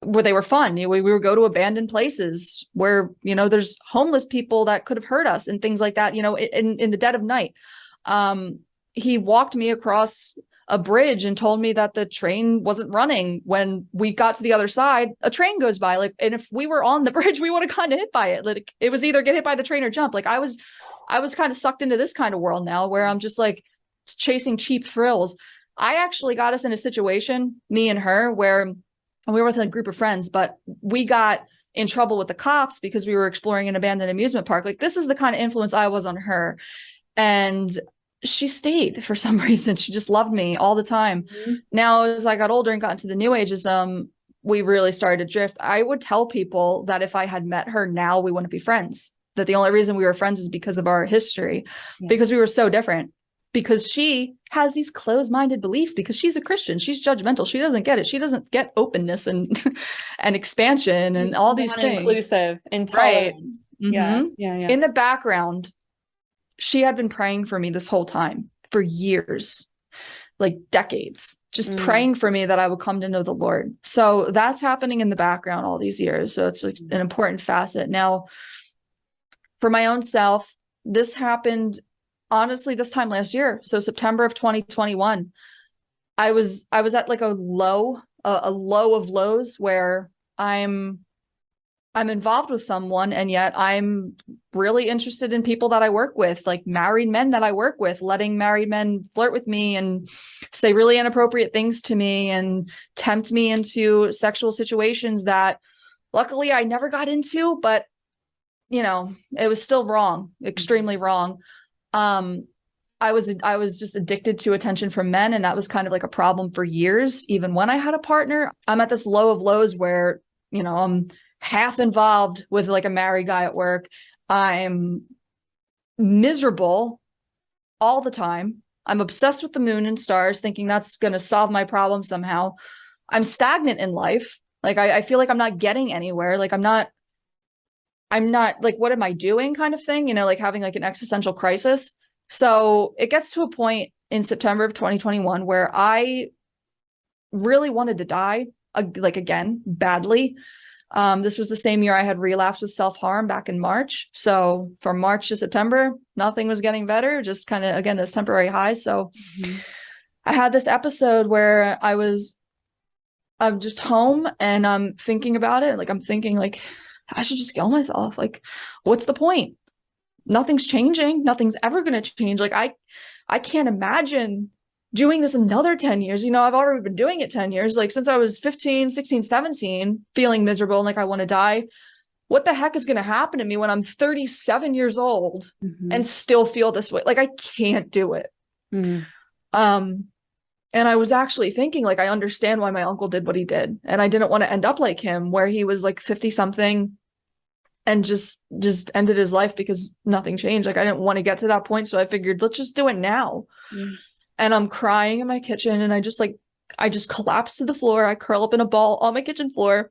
where they were fun. We, we would go to abandoned places where, you know, there's homeless people that could have hurt us and things like that, you know, in, in the dead of night. Um, he walked me across a bridge and told me that the train wasn't running when we got to the other side a train goes by like and if we were on the bridge we would have of hit by it like it was either get hit by the train or jump like i was i was kind of sucked into this kind of world now where i'm just like chasing cheap thrills i actually got us in a situation me and her where we were with a group of friends, but we got in trouble with the cops because we were exploring an abandoned amusement park. Like this is the kind of influence I was on her. And she stayed for some reason. She just loved me all the time. Mm-hmm. Now, as I got older and got into the new ageism, we really started to drift. I would tell people that if I had met her now, we wouldn't be friends. That the only reason we were friends is because of our history, yeah. because we were so different because she has these closed-minded beliefs because she's a Christian. She's judgmental. She doesn't get it. She doesn't get openness and and expansion and all these things. Inclusive, intolerance. Right. Mm-hmm. Yeah. yeah, yeah. In the background, she had been praying for me this whole time for years, like decades, just mm. praying for me that I would come to know the Lord. So that's happening in the background all these years. So it's like an important facet. Now, for my own self, this happened honestly this time last year so september of 2021 i was i was at like a low a, a, low of lows where i'm i'm involved with someone and yet i'm really interested in people that i work with like married men that i work with letting married men flirt with me and say really inappropriate things to me and tempt me into sexual situations that luckily i never got into but you know it was still wrong extremely wrong um I was I was just addicted to attention from men and that was kind of like a problem for years even when I had a partner. I'm at this low of lows where, you know, I'm half involved with like a married guy at work. I'm miserable all the time. I'm obsessed with the moon and stars thinking that's going to solve my problem somehow. I'm stagnant in life. Like I, I feel like I'm not getting anywhere. Like I'm not I'm not like, what am I doing kind of thing, you know, like having like an existential crisis. So it gets to a point in September of 2021 where I really wanted to die, like again, badly. Um, this was the same year I had relapsed with self harm back in March. So from March to September, nothing was getting better, just kind of, again, this temporary highs. So mm-hmm. I had this episode where I was, I'm just home and I'm thinking about it. Like, I'm thinking, like, I should just kill myself. Like, what's the point? Nothing's changing. Nothing's ever going to change. Like, I, I can't imagine doing this another 10 years. You know i've already been doing it 10 years. Like since i was 15 16 17 feeling miserable and like i want to die. What the heck is going to happen to me when i'm 37 years old mm-hmm. and still feel this way? Like i can't do it. Mm-hmm. um and i was actually thinking like i understand why my uncle did what he did and i didn't want to end up like him where he was like 50 something and just just ended his life because nothing changed. Like i didn't want to get to that point so i figured let's just do it now. Mm-hmm and I'm crying in my kitchen and I just like I just collapse to the floor. I curl up in a ball on my kitchen floor.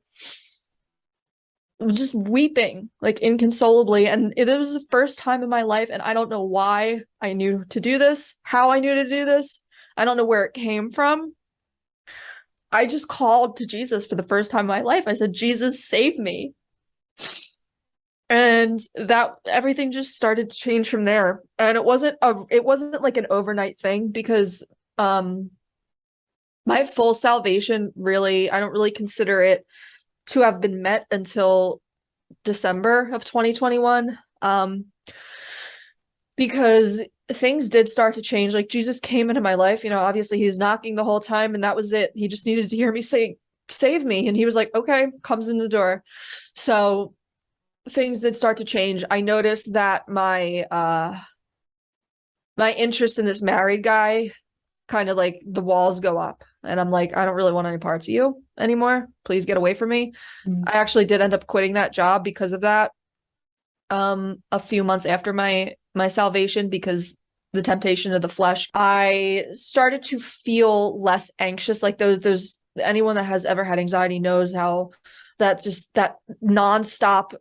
just weeping like inconsolably and it was the first time in my life and I don't know why I knew to do this, how I knew to do this. I don't know where it came from. I just called to Jesus for the first time in my life. I said, "Jesus, save me." And that everything just started to change from there. And it wasn't a it wasn't like an overnight thing because um my full salvation really i don't really consider it to have been met until december of 2021 um because things did start to change. Like jesus came into my life you know obviously he's knocking the whole time and that was it. He just needed to hear me say save me. And he was like okay comes in the door. So things did start to change. I noticed that my uh my interest in this married guy kind of like the walls go up and I'm like I don't really want any parts of you anymore. Please get away from me. Mm. I actually did end up quitting that job because of that. Um a few months after my my salvation because the temptation of the flesh, I started to feel less anxious like those those anyone that has ever had anxiety knows how that just that nonstop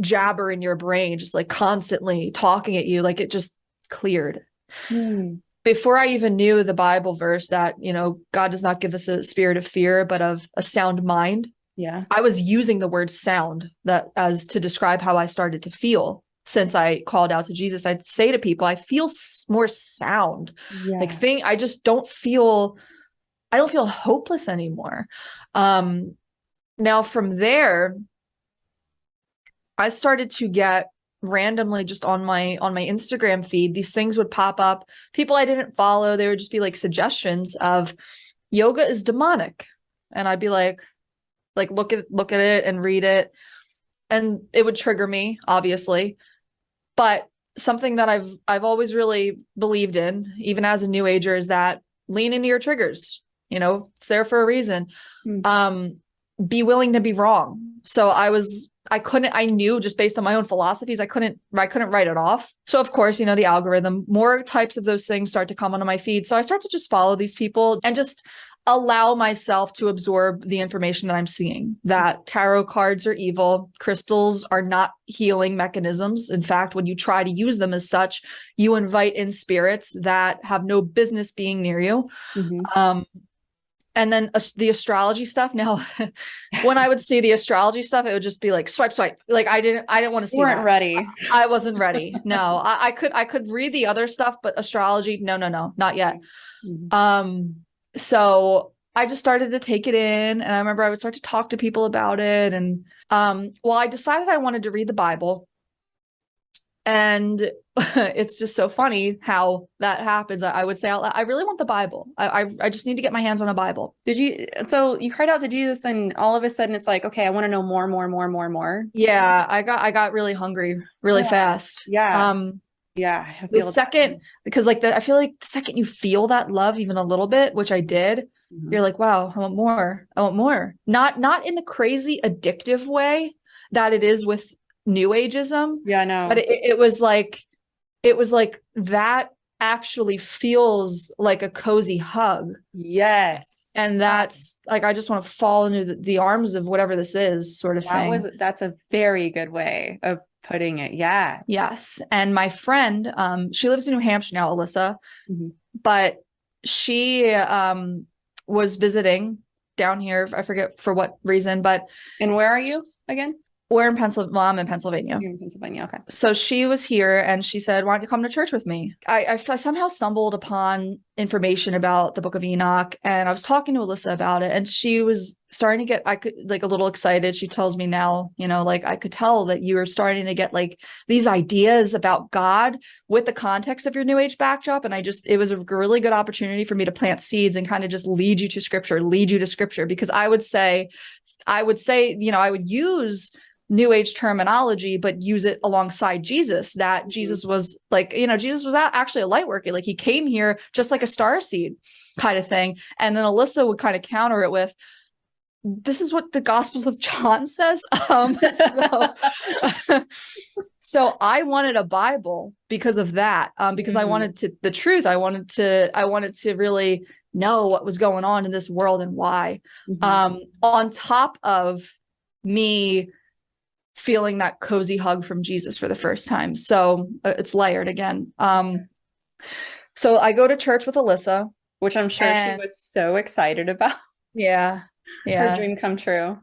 jabber in your brain, just like constantly talking at you, like it just cleared. Hmm. Before I even knew the Bible verse that, you know, God does not give us a spirit of fear, but of a sound mind. Yeah. I was using the word sound that as to describe how I started to feel since I called out to Jesus. I'd say to people, I feel more sound. Yeah. Like thing I just don't feel I don't feel hopeless anymore. Um now from there, I started to get randomly just on my on my Instagram feed these things would pop up. People I didn't follow they would just be like suggestions of yoga is demonic. And I'd be like like look at look at it and read it. And it would trigger me obviously. But something that I've I've always really believed in even as a new ager is that lean into your triggers you know it's there for a reason. Mm-hmm. um be willing to be wrong. So I was I couldn't I knew just based on my own philosophies I couldn't I couldn't write it off. So of course, you know, the algorithm, more types of those things start to come onto my feed. So I start to just follow these people and just allow myself to absorb the information that I'm seeing that tarot cards are evil, crystals are not healing mechanisms. In fact, when you try to use them as such, you invite in spirits that have no business being near you. Mm-hmm. Um, and then uh, the astrology stuff now when i would see the astrology stuff it would just be like swipe swipe. Like i didn't i didn't want to see you weren't that. ready. I, I, wasn't ready. No I, I, could i could read the other stuff but astrology no no no not yet. Mm-hmm. um so i just started to take it in and i remember i would start to talk to people about it and um well i decided i wanted to read the bible and it's just so funny how that happens. I, would say, I really want the Bible. I, I, I just need to get my hands on a Bible. Did you? So you cried out to Jesus, and all of a sudden, it's like, okay, I want to know more, more, more, more, more. Yeah, I got I got really hungry really yeah. fast. Yeah. Um. Yeah. the second, because like the, I feel like the second you feel that love even a little bit, which I did, mm-hmm. you're like, wow, I want more. I want more. Not not in the crazy addictive way that it is with new ageism. Yeah, I know. But it, it was like it was like that actually feels like a cozy hug. Yes. And that's like I just want to fall into the, the arms of whatever this is, sort of that thing. Was that's a very good way of putting it. Yeah. Yes. And my friend, um, she lives in New Hampshire now, Alyssa, mm-hmm. but she um was visiting down here. I forget for what reason, but and where are you again? We're in Pennsylvania. Well, I'm in Pennsylvania. You're in Pennsylvania. Okay. So she was here and she said, Why don't you come to church with me? I, I, I, somehow stumbled upon information about the book of Enoch and I was talking to Alyssa about it and she was starting to get, I could like a little excited. She tells me now, you know, like I could tell that you were starting to get like these ideas about God with the context of your new age backdrop. And I just, it was a really good opportunity for me to plant seeds and kind of just lead you to scripture, lead you to scripture, because I would say, I would say, you know, I would use new age terminology but use it alongside jesus that mm-hmm. jesus was like you know jesus was actually a light worker like he came here just like a star seed kind of thing and then alyssa would kind of counter it with this is what the gospels of john says um so, so i wanted a bible because of that um because mm-hmm. i wanted to the truth i wanted to i wanted to really know what was going on in this world and why mm-hmm. um on top of me feeling that cozy hug from Jesus for the first time. So uh, it's layered again. Um, so I go to church with Alyssa, which I'm sure and, she was so excited about. Yeah. Yeah. Her dream come true.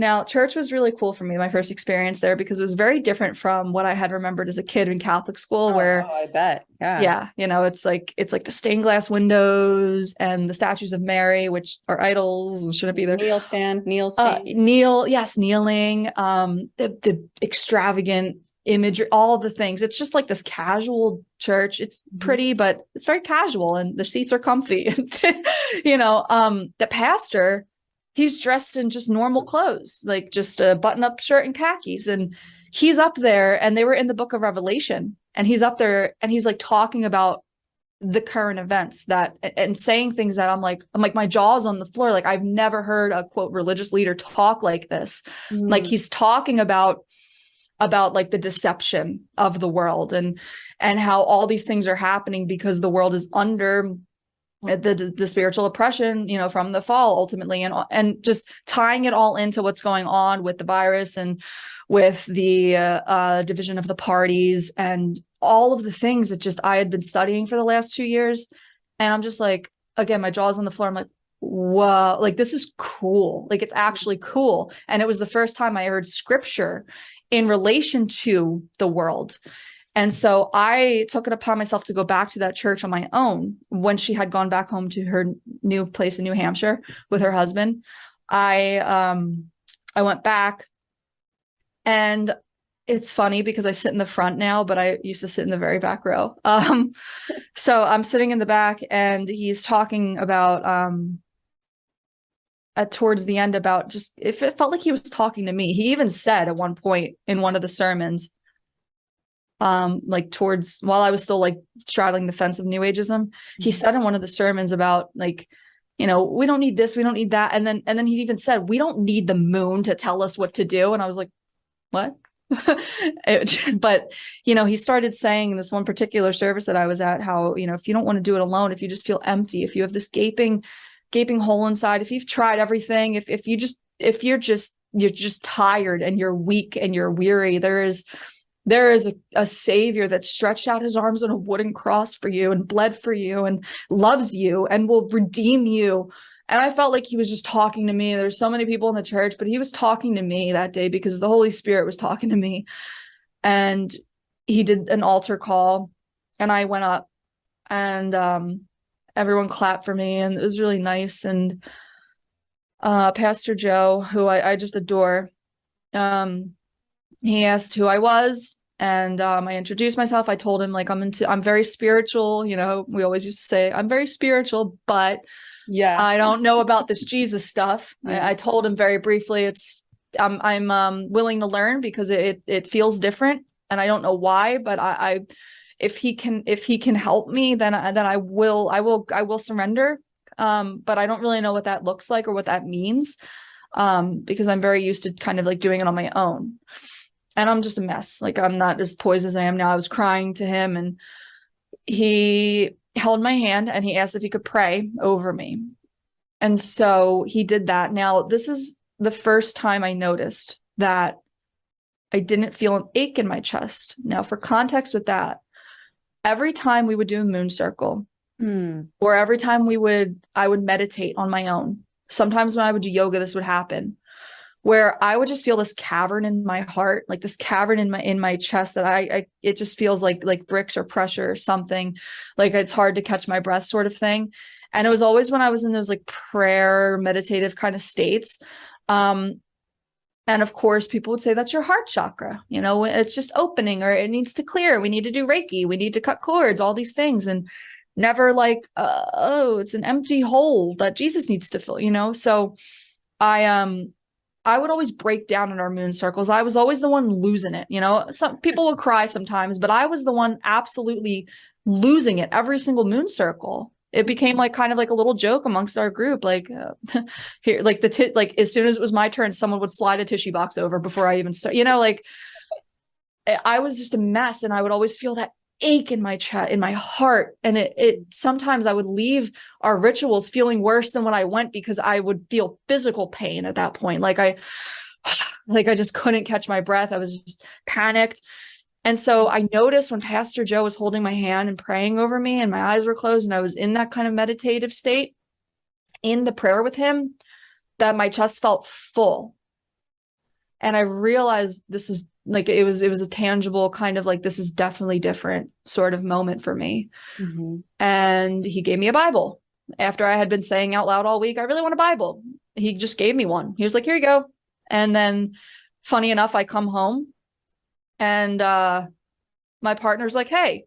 Now, church was really cool for me, my first experience there, because it was very different from what I had remembered as a kid in Catholic school, oh, where oh, I bet. Yeah. Yeah. You know, it's like it's like the stained glass windows and the statues of Mary, which are idols and shouldn't be there. Kneel stand, kneel uh, stand. Uh, kneel, yes, kneeling, um, the the extravagant imagery, all the things. It's just like this casual church. It's mm-hmm. pretty, but it's very casual and the seats are comfy. you know, um, the pastor he's dressed in just normal clothes, like just a button up shirt and khakis. And he's up there and they were in the book of Revelation and he's up there and he's like talking about the current events that and saying things that I'm like I'm like my jaw's on the floor like I've never heard a quote religious leader talk like this mm. like he's talking about about like the deception of the world and and how all these things are happening because the world is under the the spiritual oppression you know from the fall ultimately and and just tying it all into what's going on with the virus and with the uh, uh, division of the parties and all of the things that just I had been studying for the last two years. And I'm just like again my jaw's on the floor. I'm like whoa like this is cool. Like it's actually cool. And it was the first time I heard scripture in relation to the world and so I took it upon myself to go back to that church on my own when she had gone back home to her new place in New Hampshire with her husband. I um I went back and it's funny because I sit in the front now, but I used to sit in the very back row. Um so I'm sitting in the back and he's talking about um at towards the end about just if it felt like he was talking to me. He even said at one point in one of the sermons um like towards while I was still like straddling the fence of new ageism he mm-hmm. said in one of the sermons about like you know we don't need this we don't need that and then and then he even said we don't need the moon to tell us what to do and I was like what it, but you know he started saying in this one particular service that I was at how you know if you don't want to do it alone if you just feel empty if you have this gaping gaping hole inside if you've tried everything if if you just if you're just you're just tired and you're weak and you're weary there is there is a, a, savior that stretched out his arms on a wooden cross for you and bled for you and loves you and will redeem you. And i felt like he was just talking to me. There's so many people in the church but he was talking to me that day because the holy spirit was talking to me. And he did an altar call and i went up and um, everyone clapped for me and it was really nice. And uh, pastor joe who I, I just adore um, he asked who I was and um, I introduced myself. I told him like I'm into I'm very spiritual, you know, we always used to say I'm very spiritual, but yeah, I don't know about this Jesus stuff. Yeah. I, I, told him very briefly it's I'm I'm um, willing to learn because it it feels different and I don't know why, but I, I if he can if he can help me then then I will I will I will surrender. Um, but I don't really know what that looks like or what that means um, because I'm very used to kind of like doing it on my own and I'm just a mess. Like I'm not as poised as I am now. I was crying to him and he held my hand and he asked if he could pray over me. And so he did that. Now, this is the first time I noticed that I didn't feel an ache in my chest. Now, for context with that, every time we would do a moon circle, mm. or every time we would, I would meditate on my own, sometimes when I would do yoga, this would happen where I would just feel this cavern in my heart, like this cavern in my in my chest that I, I it just feels like like bricks or pressure or something, like it's hard to catch my breath sort of thing. And it was always when I was in those like prayer meditative kind of states. Um and of course, people would say that's your heart chakra. You know, it's just opening or it needs to clear. We need to do Reiki. We need to cut cords, all these things. And never like, uh, oh, it's an empty hole that Jesus needs to fill, you know? So I, um, I would always break down in our moon circles. I was always the one losing it. You know, some people will cry sometimes, but I was the one absolutely losing it every single moon circle. It became like kind of like a little joke amongst our group. Like uh, here, like the t- like as soon as it was my turn, someone would slide a tissue box over before I even start. You know, like I was just a mess, and I would always feel that ache in my chest, in my heart. And it, it sometimes I would leave our rituals feeling worse than when I went because I would feel physical pain at that point. Like I, like I just couldn't catch my breath. I was just panicked. And so I noticed when Pastor Joe was holding my hand and praying over me and my eyes were closed and I was in that kind of meditative state in the prayer with him that my chest felt full. And I realized this is like it was it was a tangible kind of like this is definitely different sort of moment for me. Mm-hmm. and he gave me a bible. After i had been saying out loud all week i really want a bible he just gave me one. He was like here you go. And then funny enough i come home and uh my partner's like hey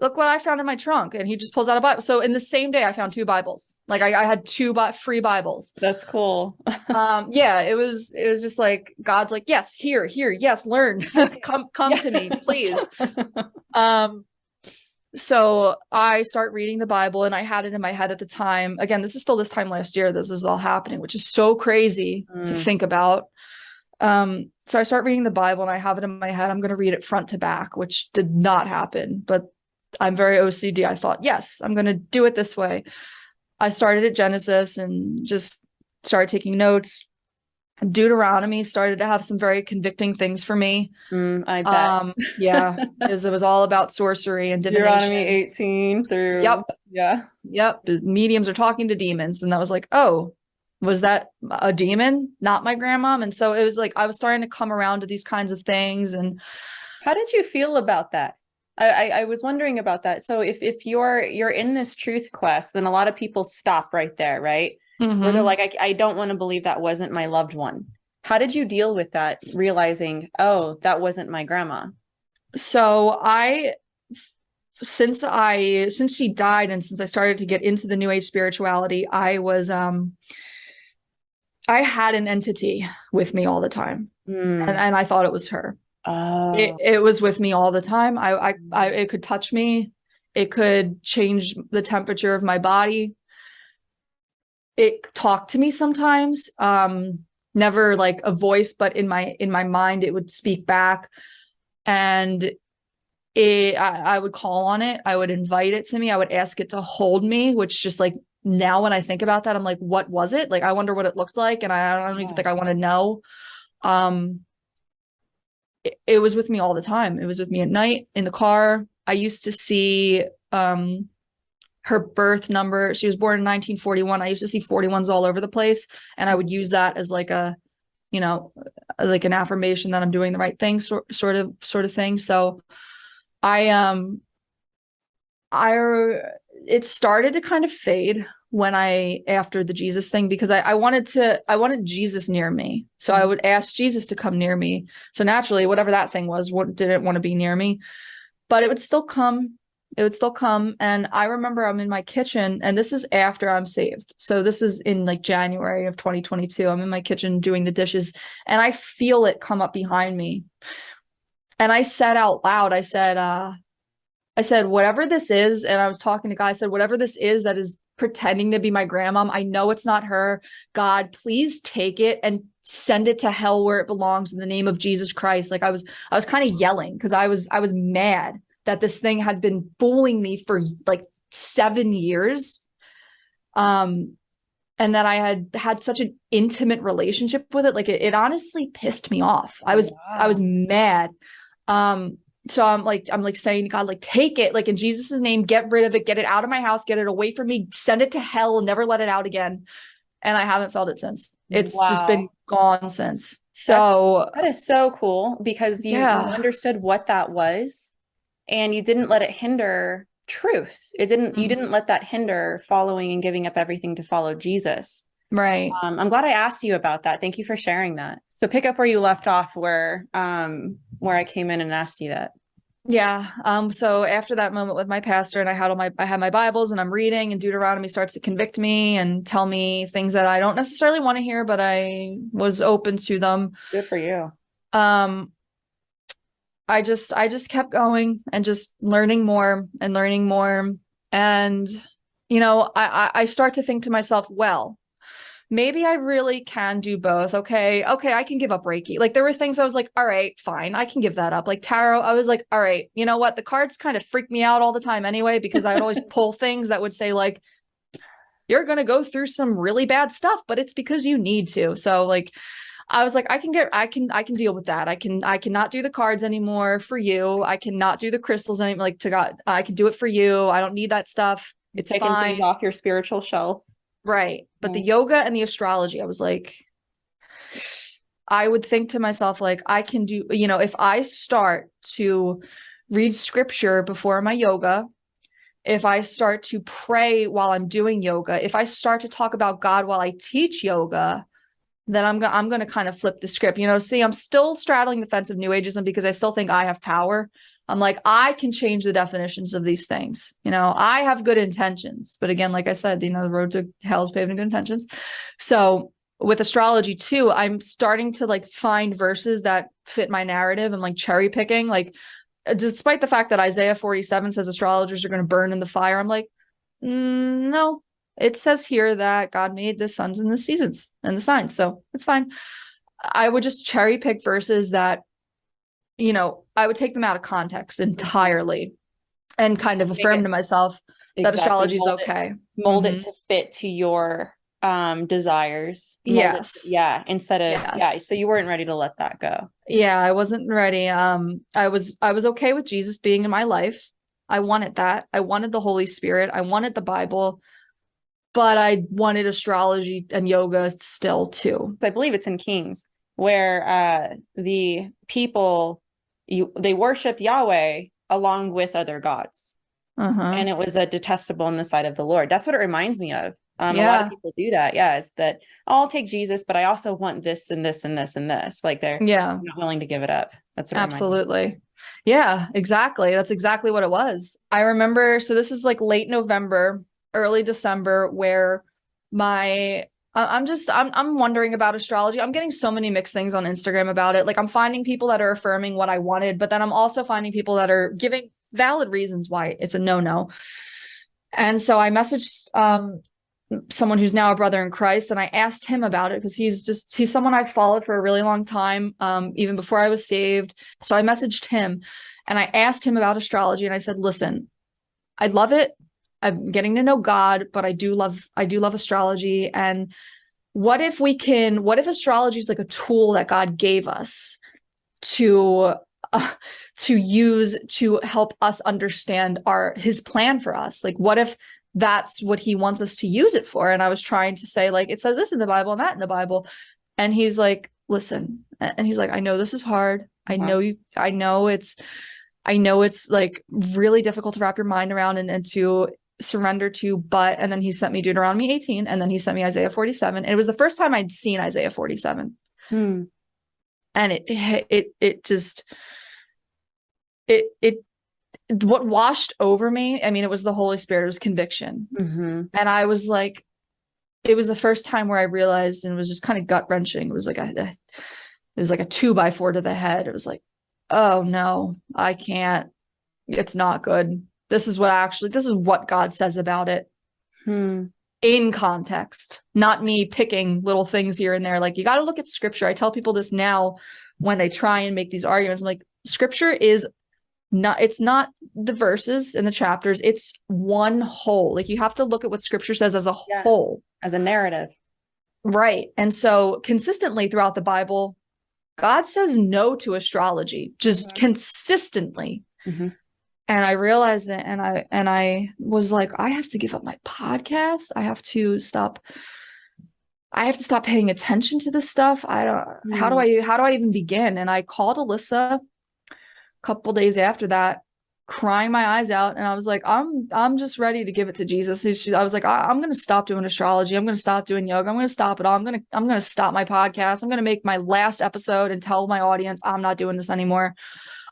look what I found in my trunk. And he just pulls out a Bible. So in the same day, I found two Bibles. Like I, I had two bi- free Bibles. That's cool. um, yeah, it was, it was just like, God's like, yes, here, here, yes, learn, come, come to me, please. um, so I start reading the Bible and I had it in my head at the time. Again, this is still this time last year. This is all happening, which is so crazy mm. to think about. Um, so I start reading the Bible and I have it in my head. I'm going to read it front to back, which did not happen, but I'm very OCD. I thought, yes, I'm going to do it this way. I started at Genesis and just started taking notes. Deuteronomy started to have some very convicting things for me. Mm, I bet. Um, yeah, because it was all about sorcery and divination. Deuteronomy 18 through. Yep. Yeah. Yep. The mediums are talking to demons. And that was like, oh, was that a demon? Not my grandmom. And so it was like, I was starting to come around to these kinds of things. And how did you feel about that? I, I was wondering about that. So if if you're you're in this truth quest, then a lot of people stop right there, right? Mm-hmm. Where they're mm-hmm. like, I, I don't want to believe that wasn't my loved one. How did you deal with that, realizing, oh, that wasn't my grandma? So I since I since she died and since I started to get into the new age spirituality, I was um I had an entity with me all the time. Mm. And, and I thought it was her. Oh. It, it was with me all the time. I, I, I, it could touch me. It could change the temperature of my body. It talked to me sometimes. Um, never like a voice, but in my in my mind, it would speak back, and it. I, I would call on it. I would invite it to me. I would ask it to hold me, which just like now when I think about that, I'm like, what was it? Like, I wonder what it looked like, and I, I don't even think I want to know. Um, it, was with me all the time. It was with me at night in the car. I used to see um, her birth number. She was born in 1941. I used to see 41s all over the place. And I would use that as like a, you know, like an affirmation that I'm doing the right thing, sort, sort of, sort of thing. So I, um, I, it started to kind of fade when I after the Jesus thing because I, I wanted to I wanted Jesus near me. So I mm-hmm. would ask Jesus to come near me. So naturally, whatever that thing was, what didn't want to be near me. But it would still come. It would still come. And I remember I'm in my kitchen, and this is after I'm saved. So this is in like January of 2022. I'm in my kitchen doing the dishes, and I feel it come up behind me. And I said out loud, I said, uh, I said, whatever this is, and I was talking to guy, I said, whatever this is that is pretending to be my grandmom. I know it's not her. God, please take it and send it to hell where it belongs in the name of Jesus Christ. Like I was, I was kind of yelling because I was, I was mad that this thing had been fooling me for like seven years. Um, and that I had had such an intimate relationship with it. Like it, it honestly pissed me off. I was, wow. I was mad. Um, so I'm like, I'm like saying to God, like, take it, like in Jesus' name, get rid of it, get it out of my house, get it away from me, send it to hell, and never let it out again. and I haven't felt it since. It's wow. just been gone since. So That's, that is so cool because you, yeah. you, understood what that was and you didn't let it hinder truth. It didn't mm-hmm. you didn't let that hinder following and giving up everything to follow Jesus. Right. Um, I'm glad I asked you about that. Thank you for sharing that. So pick up where you left off where um where I came in and asked you that. Yeah. Um, so after that moment with my pastor and I had all my I had my Bibles and I'm reading and Deuteronomy starts to convict me and tell me things that I don't necessarily want to hear, but I was open to them. Good for you. Um I just I just kept going and just learning more and learning more. And you know, I I start to think to myself, well, maybe I really can do both. Okay. Okay. I can give up Reiki. Like there were things I was like, all right, fine. I can give that up. Like tarot, I was like, all right, you know what? The cards kind of freak me out all the time anyway, because I would always pull things that would say like, you're going to go through some really bad stuff, but it's because you need to. So like, I was like, I can get, I can, I can deal with that. I can, I cannot do the cards anymore for you. I cannot do the crystals anymore. Like to God, I can do it for you. I don't need that stuff. It's taking fine. things off your spiritual shelf. Right. But the yoga and the astrology, I was like, I would think to myself, like, I can do, you know, if I start to read scripture before my yoga, if I start to pray while I'm doing yoga, if I start to talk about God while I teach yoga, then I'm going I'm going to kind of flip the script. You know, see, I'm still straddling the fence of new ageism because I still think I have power. I'm like, I can change the definitions of these things. You know, I have good intentions. But again, like I said, you know, the road to hell is paved in good intentions. So with astrology too, I'm starting to like find verses that fit my narrative and like cherry picking. Like, despite the fact that Isaiah 47 says astrologers are going to burn in the fire, I'm like, mm, no, it says here that God made the suns and the seasons and the signs. So it's fine. I would just cherry pick verses that you know, I would take them out of context entirely and kind of affirm to myself exactly. that astrology is okay. It, mold mm-hmm. it to fit to your um desires. Yes. To, yeah. Instead of yes. yeah. So you weren't ready to let that go. Yeah, I wasn't ready. Um, I was I was okay with Jesus being in my life. I wanted that. I wanted the Holy Spirit. I wanted the Bible but I wanted astrology and yoga still too. I believe it's in Kings where uh, the people you they worshipped Yahweh along with other gods. Uh-huh. And it was a detestable in the sight of the Lord. That's what it reminds me of. Um, yeah. A lot of people do that. Yeah, is that I'll take Jesus, but I also want this and this and this and this. Like they're yeah not willing to give it up. That's absolutely. Yeah, exactly. That's exactly what it was. I remember. So this is like late November, early December, where my I'm just I'm I'm wondering about astrology. I'm getting so many mixed things on Instagram about it. Like I'm finding people that are affirming what I wanted, but then I'm also finding people that are giving valid reasons why it's a no-no. And so I messaged um someone who's now a brother in Christ and I asked him about it because he's just he's someone I've followed for a really long time um even before I was saved. So I messaged him and I asked him about astrology and I said, "Listen, I love it. I'm getting to know God, but I do love I do love astrology. And what if we can what if astrology is like a tool that God gave us to uh, to use to help us understand our his plan for us? Like what if that's what he wants us to use it for? And i was trying to say like it says this in the bible and that in the bible. And he's like listen and he's like i know this is hard. I know you i know it's i know it's like really difficult to wrap your mind around and, and to surrender to but and then he sent me deuteronomy 18 and then he sent me isaiah 47 and it was the first time i'd seen isaiah 47 hmm. and it it it just it it what washed over me i mean it was the holy spirit it was conviction. Mm-hmm. and i was like it was the first time where i realized and it was just kind of gut wrenching it was like a it was like a two by four to the head. It was like oh no i can't. It's not good this is what actually this is what god says about it. Hmm. in context not me picking little things here and there. Like you got to look at scripture. I tell people this now when they try and make these arguments. I'm like scripture is not it's not the verses and the chapters. It's one whole. Like you have to look at what scripture says as a yeah. whole. As a narrative. Right. And so consistently throughout the bible god says no to astrology. Just mm-hmm. consistently. Mm-hmm and I realized it and I and I was like I have to give up my podcast I have to stop I have to stop paying attention to this stuff. I don't mm. how do I how do I even begin? And I called Alyssa a couple days after that crying my eyes out and I was like I'm I'm just ready to give it to Jesus. She, I was like I, am going to stop doing astrology. I'm going to stop doing yoga. I'm going to stop it all. I'm going to I'm going to stop my podcast. I'm going to make my last episode and tell my audience I'm not doing this anymore.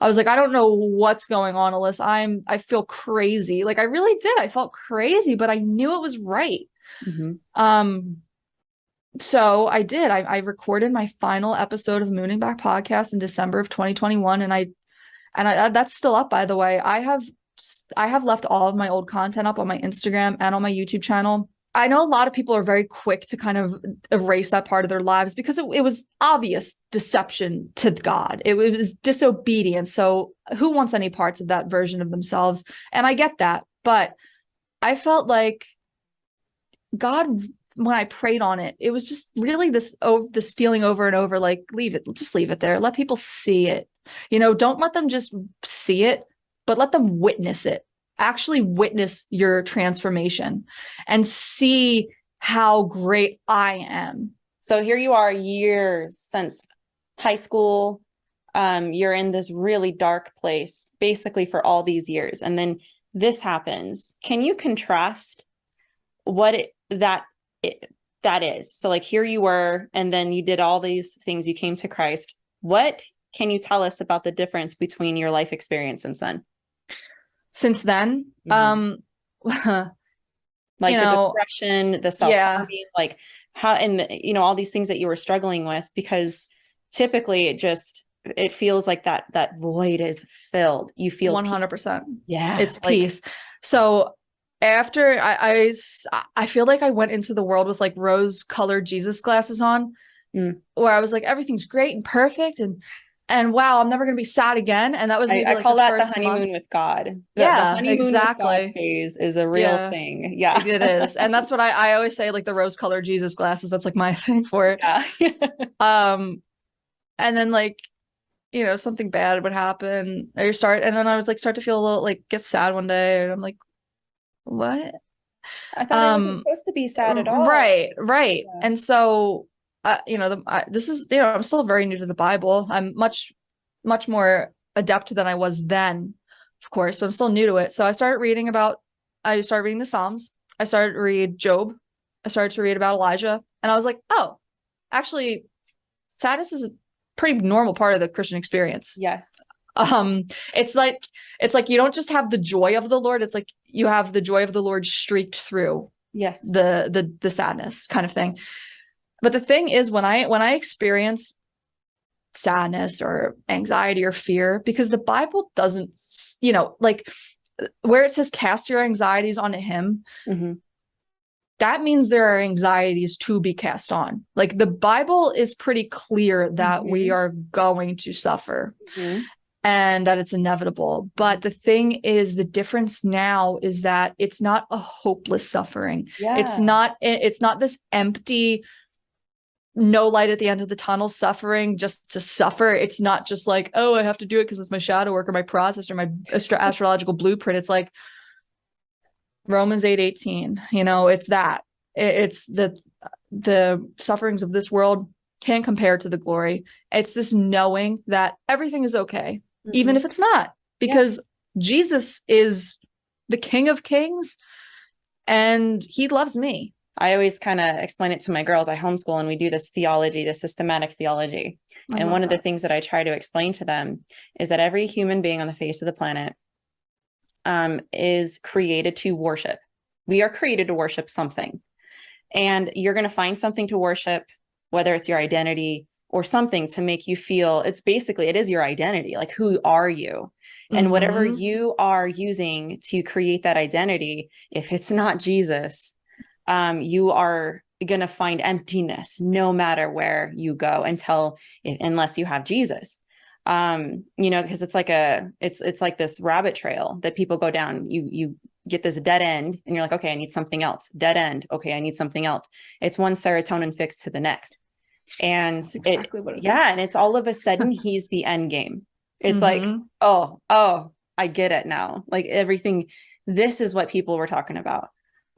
I was like I don't know what's going on, Alyssa. I'm I feel crazy. Like I really did. I felt crazy, but I knew it was right. Mm-hmm. Um so I did. I, I recorded my final episode of Mooning Back podcast in December of 2021, and I and I, that's still up by the way i have i have left all of my old content up on my instagram and on my youtube channel i know a lot of people are very quick to kind of erase that part of their lives because it, it was obvious deception to god it was disobedience so who wants any parts of that version of themselves and i get that but i felt like god when I prayed on it, it was just really this oh this feeling over and over like leave it, just leave it there. Let people see it. You know, don't let them just see it, but let them witness it. Actually witness your transformation and see how great I am. So here you are years since high school. Um, you're in this really dark place basically for all these years. And then this happens. Can you contrast what it, that it, that is? So like here you were, and then you did all these things, you came to Christ. What can you tell us about the difference between your life experience since then? Since then, mm-hmm. um, like you the know, depression, the self yeah. like how, and the, you know, all these things that you were struggling with, because typically it just, it feels like that, that void is filled. You feel 100%. Peace. Yeah. It's like, peace. So after I, I, I feel like I went into the world with like rose colored Jesus glasses on, mm. where I was like, everything's great and perfect. And and wow, I'm never going to be sad again. And that was I, I call the that the honeymoon month. with God. The, yeah, the exactly. phase is a real yeah. thing. Yeah, it is, and that's what I, I always say. Like the rose-colored Jesus glasses. That's like my thing for it. Yeah. um, and then like, you know, something bad would happen. Or start, and then I would like start to feel a little like get sad one day, and I'm like, what? I thought um, it wasn't supposed to be sad at all. Right, right. Yeah. And so uh, you know, the, I, this is, you know, I'm still very new to the Bible. I'm much, much more adept than I was then, of course, but I'm still new to it. So I started reading about, I started reading the Psalms. I started to read Job. I started to read about Elijah. And I was like, oh, actually, sadness is a pretty normal part of the Christian experience. Yes. Um, it's like, it's like you don't just have the joy of the Lord. It's like you have the joy of the Lord streaked through yes the the the sadness kind of thing but the thing is when I when I experience sadness or anxiety or fear because the Bible doesn't you know like where it says cast your anxieties onto him mm-hmm. that means there are anxieties to be cast on like the bible is pretty clear that mm-hmm. we are going to suffer mm-hmm. and that it's inevitable but the thing is the difference now is that it's not a hopeless suffering yeah. it's not it's not this empty no light at the end of the tunnel suffering just to suffer. It's not just like oh i have to do it because it's my shadow work or my process or my astro- astrological blueprint. It's like romans 8 18 you know it's that. It's the the sufferings of this world can't compare to the glory. It's this knowing that everything is okay mm-hmm. even if it's not because jesus is the king of kings and he loves me I always kind of explain it to my girls. I homeschool and we do this theology, this systematic theology. I and one that. of the things that I try to explain to them is that every human being on the face of the planet um, is created to worship. We are created to worship something. And you're going to find something to worship, whether it's your identity or something to make you feel it's basically it is your identity like who are you and mm -hmm. whatever mm-hmm. you are using to create that identity if it's not jesus um, you are going to find emptiness no matter where you go until unless you have Jesus. Um, you know, because it's like a it's it's like this rabbit trail that people go down. You you get this dead end and you're like, okay, I need something else. Dead end. Okay, I need something else. It's one serotonin fix to the next. And exactly it, it yeah, is. and it's all of a sudden he's the end game. It's mm -hmm. like, mm-hmm. oh, oh, I get it now. Like everything, this is what people were talking about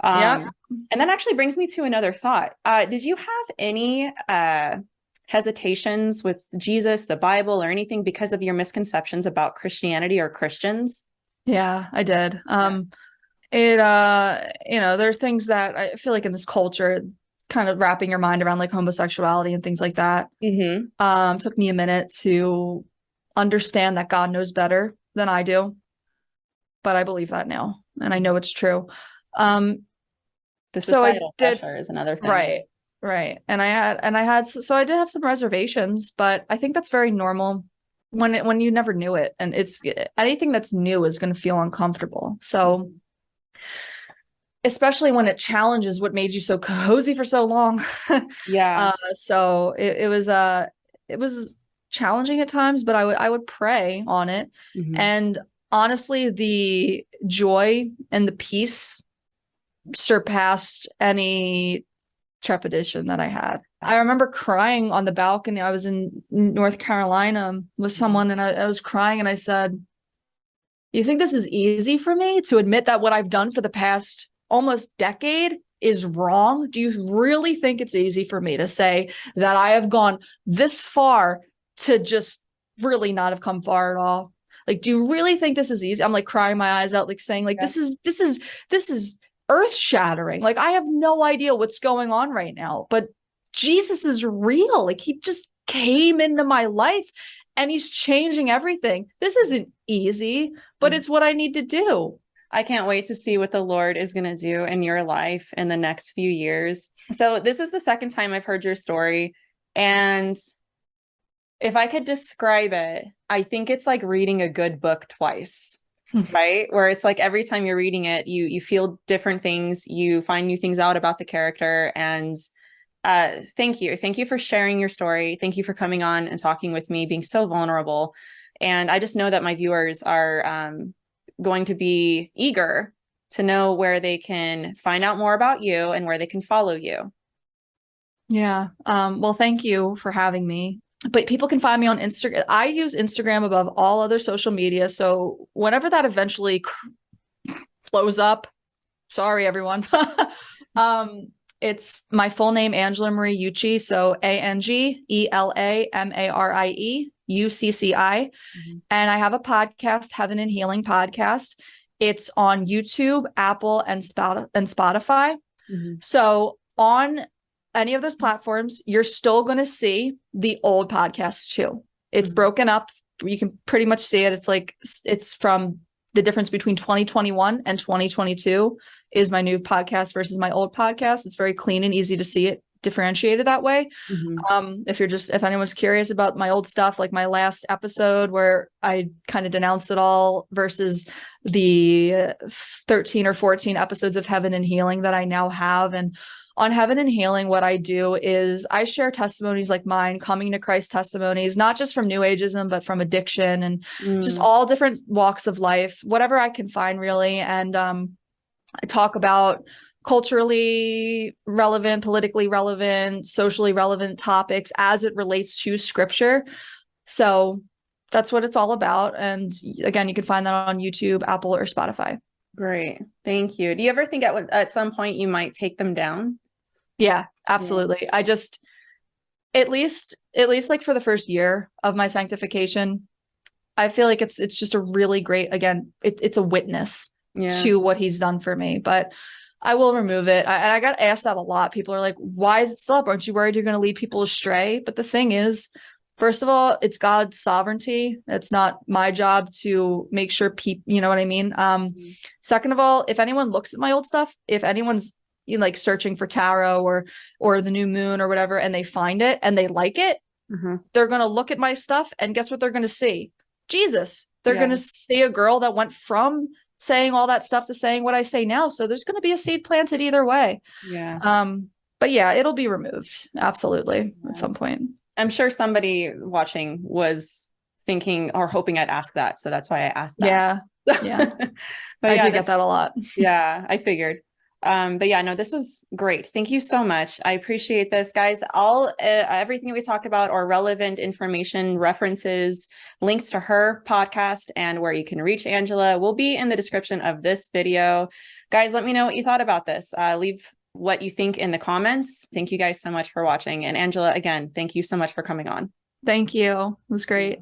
Um, yeah. And that actually brings me to another thought. Uh, did you have any uh, hesitations with Jesus, the Bible, or anything because of your misconceptions about Christianity or Christians? Yeah, I did. Um, it, uh, you know, there are things that I feel like in this culture, kind of wrapping your mind around like homosexuality and things like that. Mm-hmm. Um, took me a minute to understand that God knows better than I do, but I believe that now, and I know it's true. Um, the societal so did, pressure is another thing, right? Right, and I had, and I had, so I did have some reservations, but I think that's very normal when it when you never knew it, and it's anything that's new is going to feel uncomfortable. So. Especially when it challenges what made you so cozy for so long. yeah. Uh, so it, it was uh it was challenging at times, but I would I would pray on it. Mm-hmm. And honestly, the joy and the peace surpassed any trepidation that I had. I remember crying on the balcony. I was in North Carolina with mm-hmm. someone and I, I was crying and I said, You think this is easy for me to admit that what I've done for the past almost decade is wrong? Do you really think it's easy for me to say that I have gone this far to just really not have come far at all? Like, do you really think this is easy? I'm like crying my eyes out, like saying, like, yeah. this is this is this is earth shattering. Like, I have no idea what's going on right now, but Jesus is real. Like, he just came into my life and he's changing everything. This isn't easy, but mm-hmm. it's what I need to do. I can't wait to see what the Lord is going to do in your life in the next few years. So, this is the second time I've heard your story. And if I could describe it, I think it's like reading a good book twice. Right where it's like every time you're reading it you you feel different things you find new things out about the character and uh thank you thank you for sharing your story thank you for coming on and talking with me being so vulnerable and i just know that my viewers are um going to be eager to know where they can find out more about you and where they can follow you. Yeah. Um, well, thank you for having me. But people can find me on Instagram. I use Instagram above all other social media. So whenever that eventually blows up, sorry, everyone. um, it's my full name, Angela Marie Ucci. So A N G E L A M A R I E UCCI. Mm-hmm. And I have a podcast, Heaven and Healing Podcast. It's on YouTube, Apple, and, Spot- and Spotify. Mm-hmm. So on any of those platforms, you're still going to see the old podcasts too. It's mm-hmm. broken up. You can pretty much see it. It's like it's from the difference between 2021 and 2022 is my new podcast versus my old podcast. It's very clean and easy to see it differentiated that way. Mm-hmm. Um, if you're just if anyone's curious about my old stuff, like my last episode where I kind of denounced it all versus the 13 or 14 episodes of Heaven and Healing that I now have. And on Heaven and Healing, what I do is I share testimonies like mine, coming to Christ testimonies, not just from New Ageism, but from addiction and mm. just all different walks of life, whatever I can find really. And um, I talk about culturally relevant, politically relevant, socially relevant topics as it relates to scripture. So that's what it's all about. And again, you can find that on YouTube, Apple, or Spotify. Great. Thank you. Do you ever think at, at some point you might take them down? Yeah, absolutely. Yeah. I just, at least, at least like for the first year of my sanctification, I feel like it's, it's just a really great, again, it, it's a witness yeah. to what he's done for me. But I will remove it. I, and I got asked that a lot. People are like, why is it still up? Aren't you worried you're going to lead people astray? But the thing is, first of all, it's God's sovereignty. It's not my job to make sure people, you know what I mean? Um, mm-hmm. Second of all, if anyone looks at my old stuff, if anyone's you know, like searching for tarot or or the new moon or whatever, and they find it and they like it, mm-hmm. they're going to look at my stuff and guess what they're going to see? Jesus. They're yeah. going to see a girl that went from saying all that stuff to saying what I say now. So there's going to be a seed planted either way. Yeah. Um, but yeah, it'll be removed absolutely yeah. at some point. I'm sure somebody watching was thinking or hoping I'd ask that, so that's why I asked that. Yeah. Yeah. but I yeah, do get that a lot. Yeah, I figured. Um, but yeah, no, this was great. Thank you so much. I appreciate this, guys. All uh, everything we talked about or relevant information, references, links to her podcast, and where you can reach Angela will be in the description of this video. Guys, let me know what you thought about this. Uh, leave what you think in the comments. Thank you guys so much for watching. And Angela, again, thank you so much for coming on. Thank you. It was great.